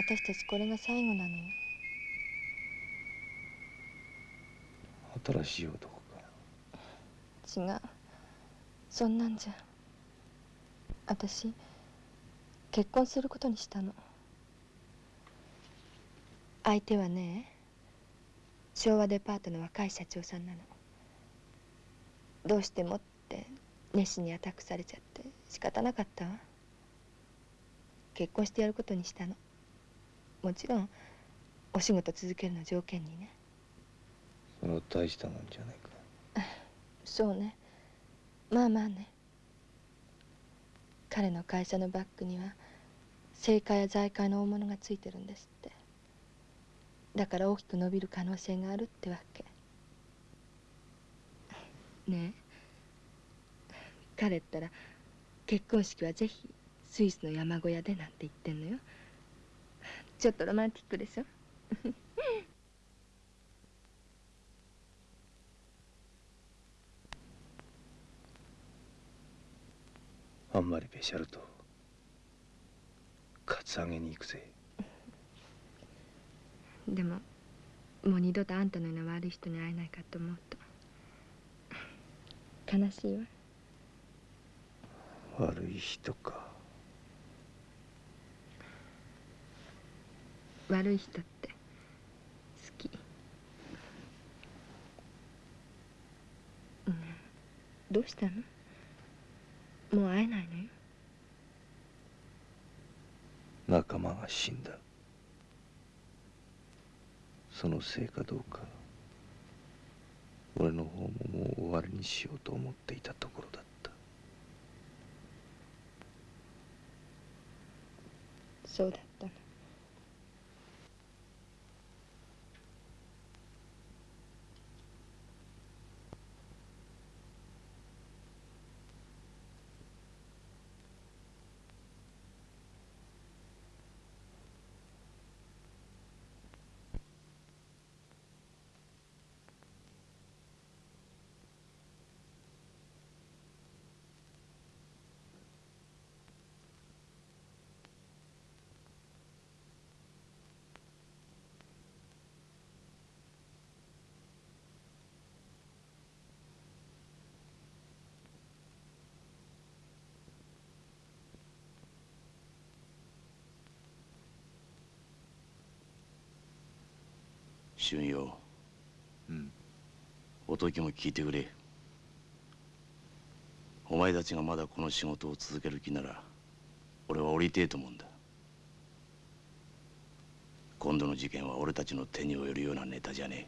私たちこれが最後なのよ。新しい男か。違う。そんなんじゃ。私結婚することにしたの。相手はね昭和デパートの若い社長さんなの。どうしてもって熱心にアタックされちゃって仕方なかったわ。結婚してやることにしたのもちろんお仕事続けるの条件にね。それは大したもんじゃないか。そうね。まあまあね。彼の会社のバッグには政界や財界の大物がついてるんですって。だから大きく伸びる可能性があるってわけ。ね。え彼ったら結婚式はぜひスイスの山小屋でなんて言ってんのよちょっとロマンティックでしょ？[LAUGHS] あんまりべしゃるとカツアゲに行くぜ。[LAUGHS] でももう二度とあんたのような悪い人に会えないかと思うと [LAUGHS] 悲しいわ。悪い人か悪い人って好き、うん、どうしたの？もう会えないのよ。仲間が死んだ。そのせいかどうか俺の方ももう終わりにしようと思っていたところだった。そうだ。った俊ようん。おときも聞いてくれ。お前たちがまだこの仕事を続ける気なら俺は降りてえと思うんだ。今度の事件は俺たちの手に負えるようなネタじゃねえ。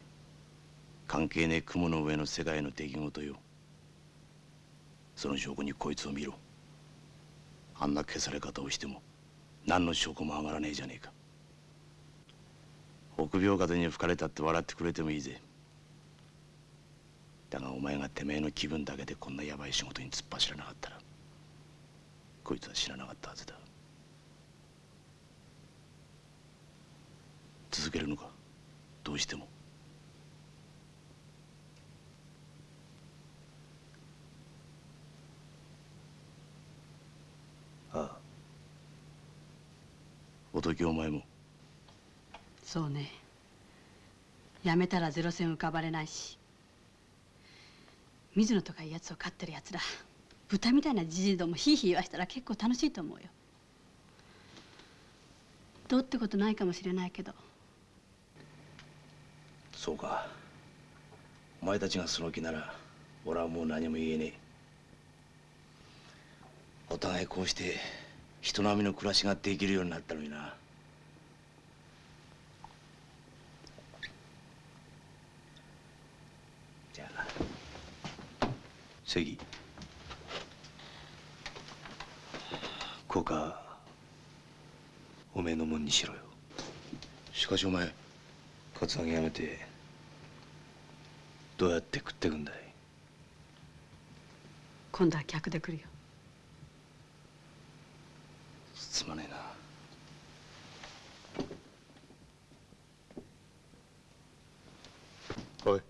関係ねえ雲の上の世界の出来事よ。その証拠にこいつを見ろ。あんな消され方をしても何の証拠も上がらねえじゃねえか臆病風に吹かれたって笑ってくれてもいいぜ。だがお前がてめえの気分だけでこんなヤバい仕事に突っ走らなかったらこいつは死ななかったはずだ。続けるのか？どうしても。ああ。おときお前もそうね。やめたらゼロ戦浮かばれないし。水野とかいうやつを飼ってるやつら豚みたいなじじいどもヒーヒー言わしたら結構楽しいと思うよ。どうってことないかもしれないけど。そうか。お前たちがその気なら俺はもう何も言えねえ。お互いこうして人並みの暮らしができるようになったのになじゃあ関効果おめえのもんにしろよ。しかしお前カツアゲやめてどうやって食ってくんだい？今度は客で来るよ。すまねえな。おい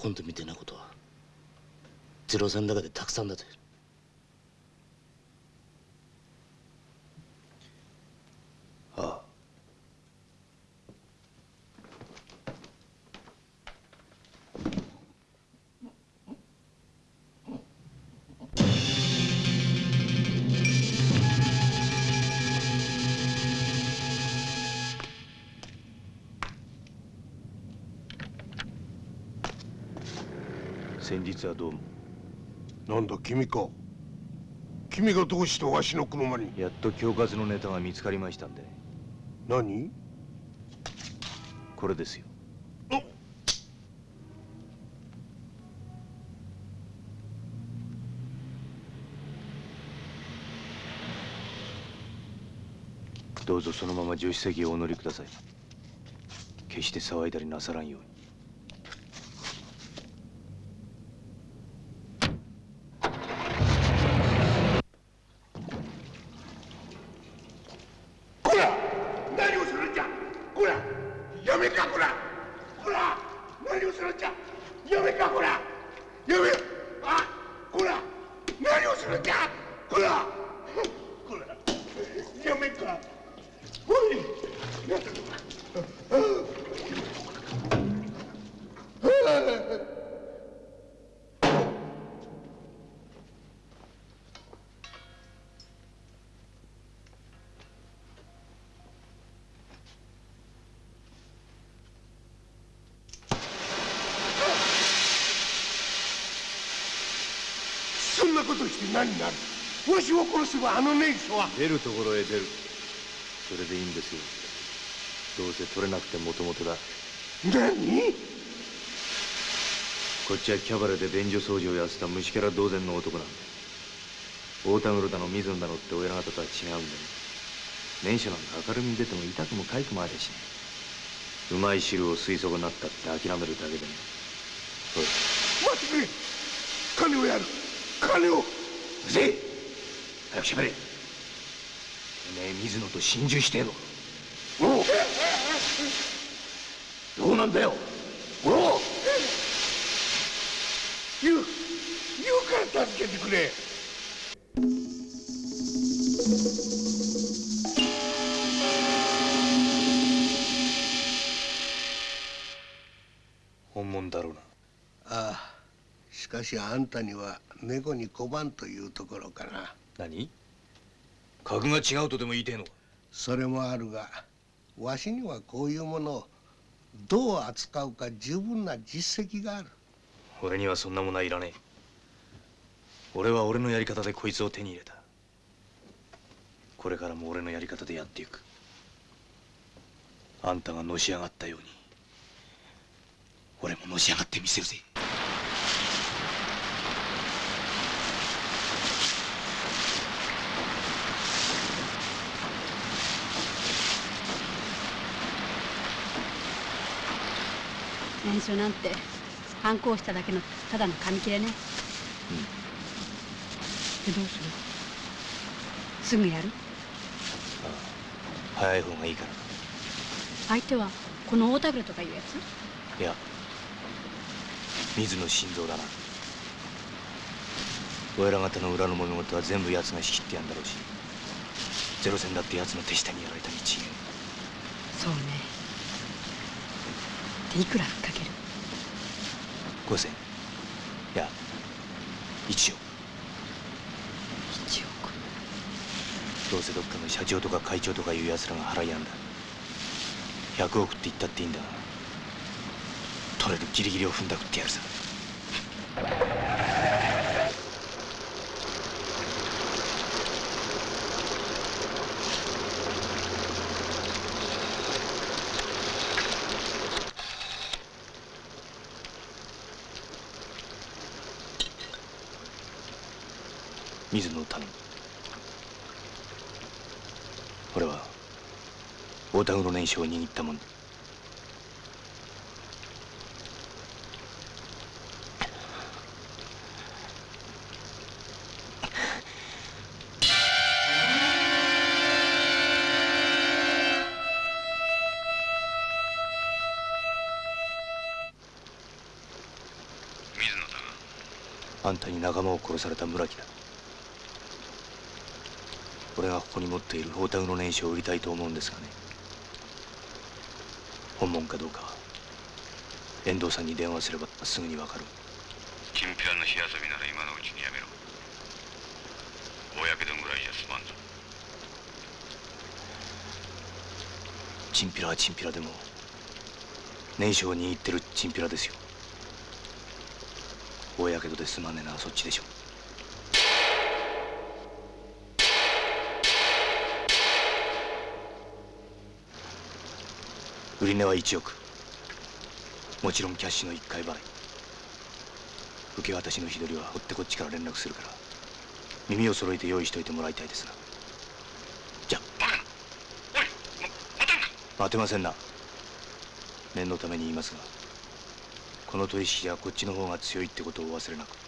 今度みたいなことはゼロ戦の中でたくさんだぜああ。先日はどうも。なんだ君か。君がどうしてわしの車に。やっと恐喝のネタが見つかりましたんで。何？これですよ。どうぞそのまま助手席へお乗りください。決して騒いだりなさらんようにこら何をするんじゃこらやめかこらこら何をするんじゃやめかこらやめあこら何をするんじゃこらこらやめかおいそんなことして何になる？わしを殺せばあのネイソは。出るところへ出る。それでいいんですよ。どうせ取れなくてもともとだ。何？こっちはキャバレーで便所掃除をやってた虫キャラ同然の男なんだ。大田黒だの水野だのって親方とは違うんだよ。年初なんか明るみに出ても痛くも痒くもありゃしねえうまい汁を吸い損なったって諦めるだけでねほら待って！くれ金をやる。金を早くしゃべれてめえ水野と心中してえのおう。どうなんだよ。おう。言う言うから助けてくれ。本物だろうな。ああ。しかしあんたには猫に小判というところかな何？格が違うとでも言いてえのか？それもあるがわしにはこういうものをどう扱うか十分な実績がある。俺にはそんなものはいらねえ。俺は俺のやり方でこいつを手に入れた。これからも俺のやり方でやっていく。あんたがのし上がったように俺ものし上がってみせるぜ念書なんて反抗しただけのただの紙切れね。でどうする？すぐやる？早い方がいいから。相手はこの大田黒とかいうやつ？いや水野心臓だな。俺ら方の裏の物事は全部奴が仕切ってやんだろうし。ゼロ戦だって奴の手下にやられたに違えそうね。でいくらふっかける五千。いや一億。一億。どうせどっかの社長とか会長とかいう奴らが払いやんだ。100億って言ったっていいんだが。取れるギリギリを踏んだくってやるさ水野を頼む俺は大田黒年書を握ったもんだ水野だあんたに仲間を殺された村木だ。俺がここに持っている大田黒年書を売りたいと思うんですがね。本物かどうかは遠藤さんに電話すればすぐにわかる。チンピラの火遊びなら今のうちにやめろ。大やけどぐらいじゃ済まんぞ。チンピラはチンピラでも年書を握ってるチンピラですよ。大やけどで済まねえのはそっちでしょ売値は1億。もちろんキャッシュの1回払い。受け渡しの日取りは追ってこっちから連絡するから。耳を揃えて用意しといてもらいたいですなじゃ待てませんな。念のために言いますがこの取引はこっちの方が強いってことをお忘れなく。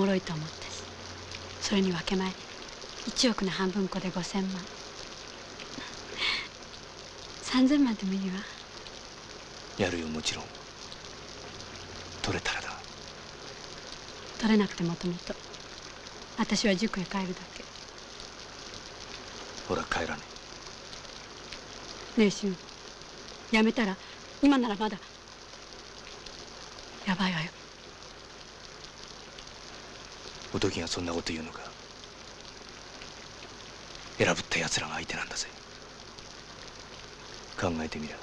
もろいと思ったしそれに分け前1億の半分こで5000万。3000万でもいいわやるよもちろん。取れたらだ。取れなくてもともと私は塾へ帰るだけ。ほら帰らね。ねえ俊やめたら今ならまだやばいわよおときがそんなこと言うのか。選ぶった奴らが相手なんだぜ。考えてみりゃ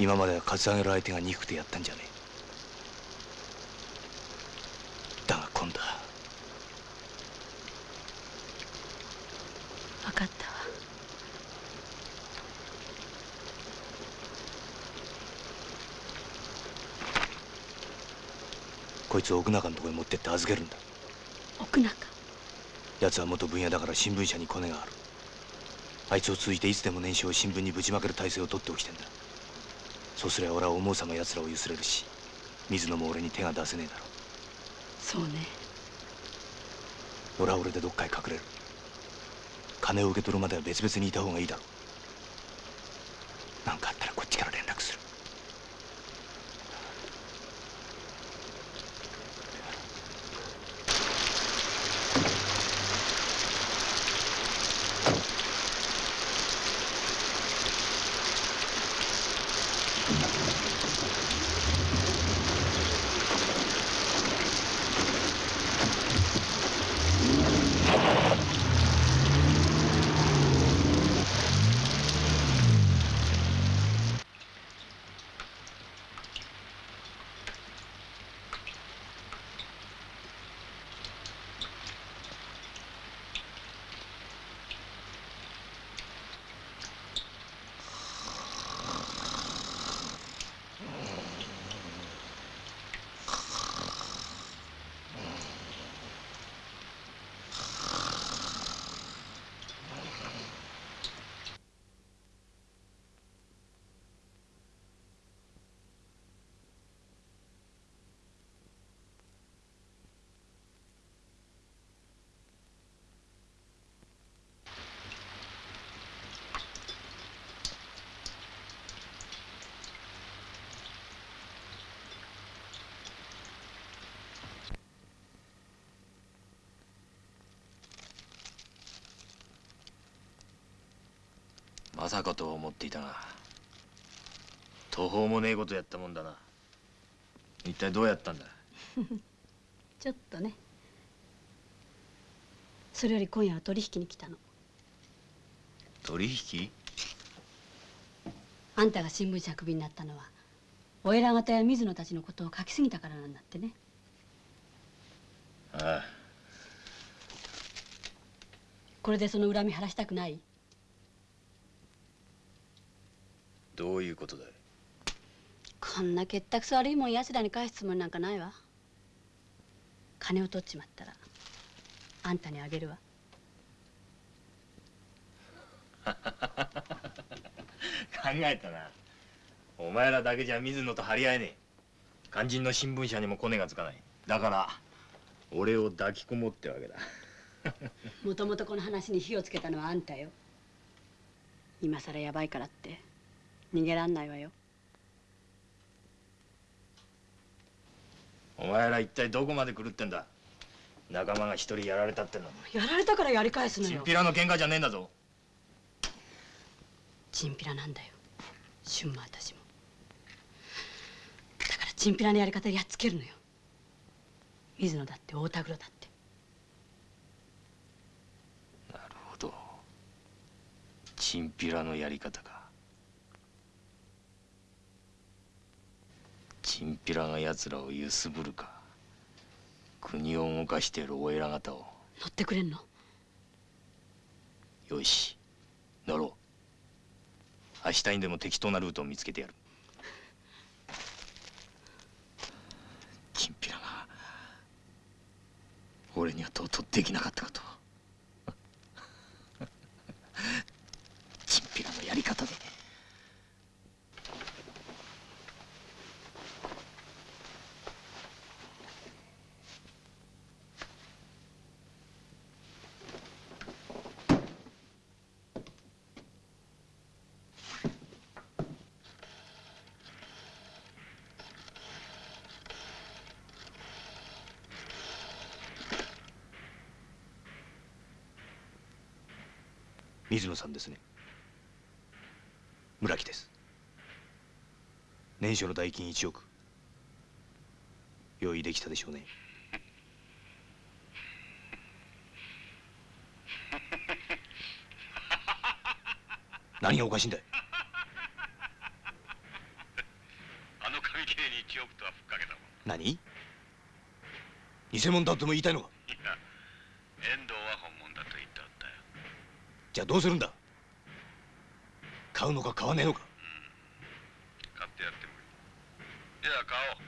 今まではカツアゲる相手が憎くてやったんじゃねえ。だが今度は。分かったわ。こいつを奥中のとこへ持ってって預けるんだ奥中。奴は元分野だから新聞社にコネがある。あいつを通じていつでも年収を新聞にぶちまける体制を取っておきてんだ。そうすりゃ俺は思うさま奴らをゆすれるし水野も俺に手が出せねえだろそうね。俺は俺でどっかへ隠れる。金を受け取るまでは別々にいた方がいいだろうかとは思っていたが途方もねえことやったもんだな。一体どうやったんだ？[LAUGHS] ちょっとね。それより今夜は取引に来たの。取引？あんたが新聞社クビになったのはお偉方や水野たちのことを書きすぎたからなんだってね。ああ。これでその恨み晴らしたくない？どういうことだい？こんな結託悪いもん奴らに返すつもりなんかないわ。金を取っちまったらあんたにあげるわ。[LAUGHS] 考えたな。お前らだけじゃ水野と張り合えねえ。肝心の新聞社にもコネがつかない。だから俺を抱きこもってわけだ。もともとこの話に火をつけたのはあんたよ。今さらやばいからって逃げらんないわよ。お前ら一体どこまで狂ってんだ？仲間が一人やられたっての。やられたからやり返すのチンよピラの喧嘩じゃねえんだぞ。チンピラなんだよ。春馬私も。だからチンピラのやり方でやっつけるのよ。水野だって大田黒だって。なるほど。チンピラのやり方かチンピラが奴らを揺すぶるか。国を動かしているお偉方を。乗ってくれんの？よし。乗ろう。明日にでも適当なルートを見つけてやる。チンピラが俺にはとうとうできなかったことを。チンピラのやり方で水野さんですね。村木です。年初の代金1億。用意できたでしょうね。[LAUGHS] 何がおかしいんだい。あの紙切れに1億とはふっかけたもん。何？偽物だとも言いたいのかいや遠藤は本物だと言っておったよじゃあどうするんだ？買うのか買わねえのか？買ってやってもいい。じゃあ買おう。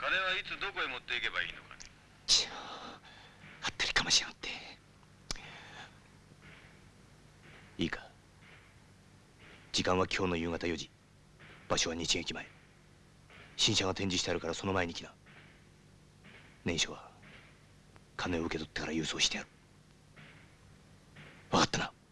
金はいつどこへ持っていけばいいのかね？ちあったりかましやがって。いいか？時間は今日の夕方4時。場所は日劇前。新車が展示してあるからその前に来な。年初は金を受け取ってから郵送してやる分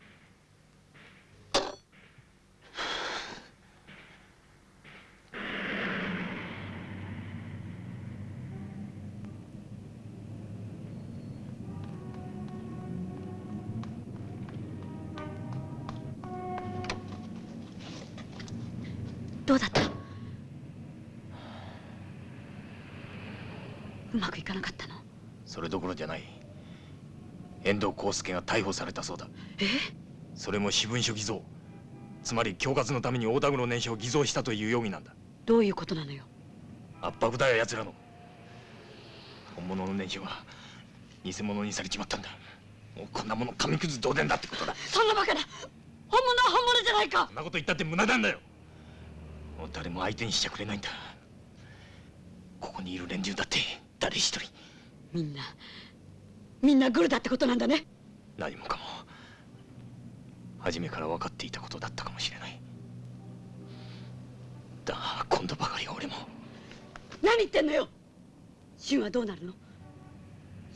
康介が逮捕されたそうだ。え？それも私文書偽造。つまり恐喝のために大田黒年書を偽造したという容疑なんだ。どういうことなのよ？圧迫だよ奴らの。本物の年書が偽物にされちまったんだ。もうこんなもの紙くず同然だってことだ。そんなバカな！本物は本物じゃないか！そんなこと言ったって無駄なんだよ。もう誰も相手にしちゃくれないんだ。ここにいる連中だって誰一人。みんなみんなグルだってことなんだね何もかも初めから分かっていたことだったかもしれない。だが今度ばかりは俺も。何言ってんのよ。俊はどうなるの？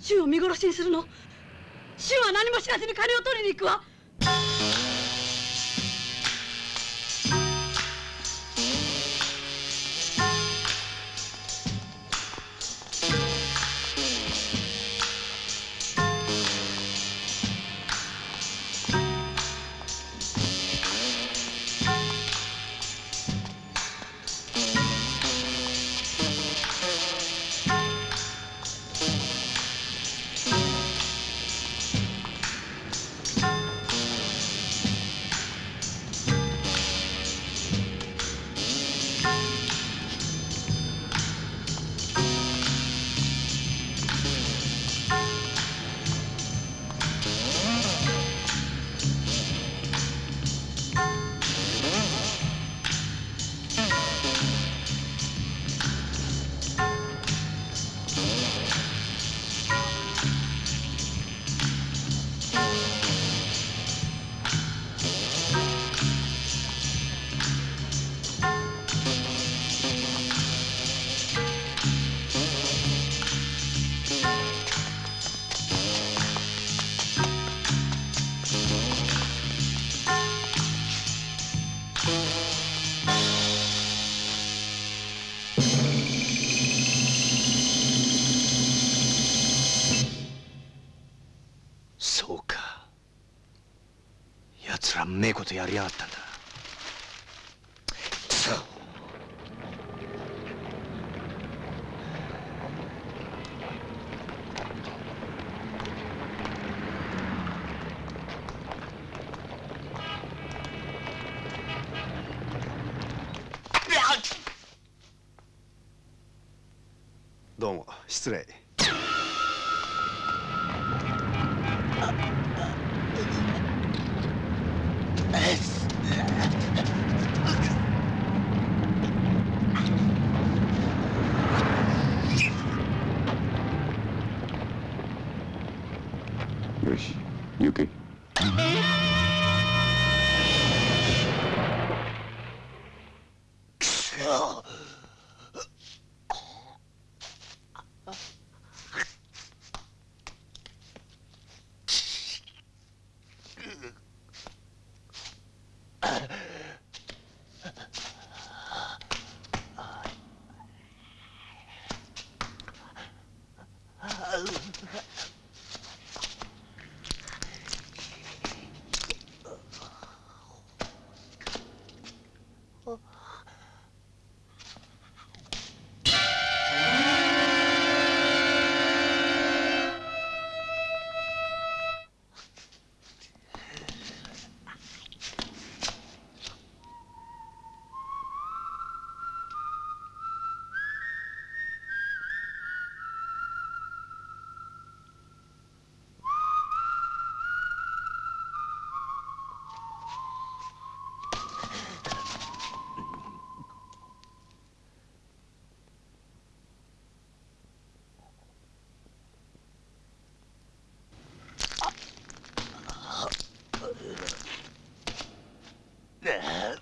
俊を見殺しにするの？俊は何も知らずに金を取りに行くわ。ja riatada. the hell?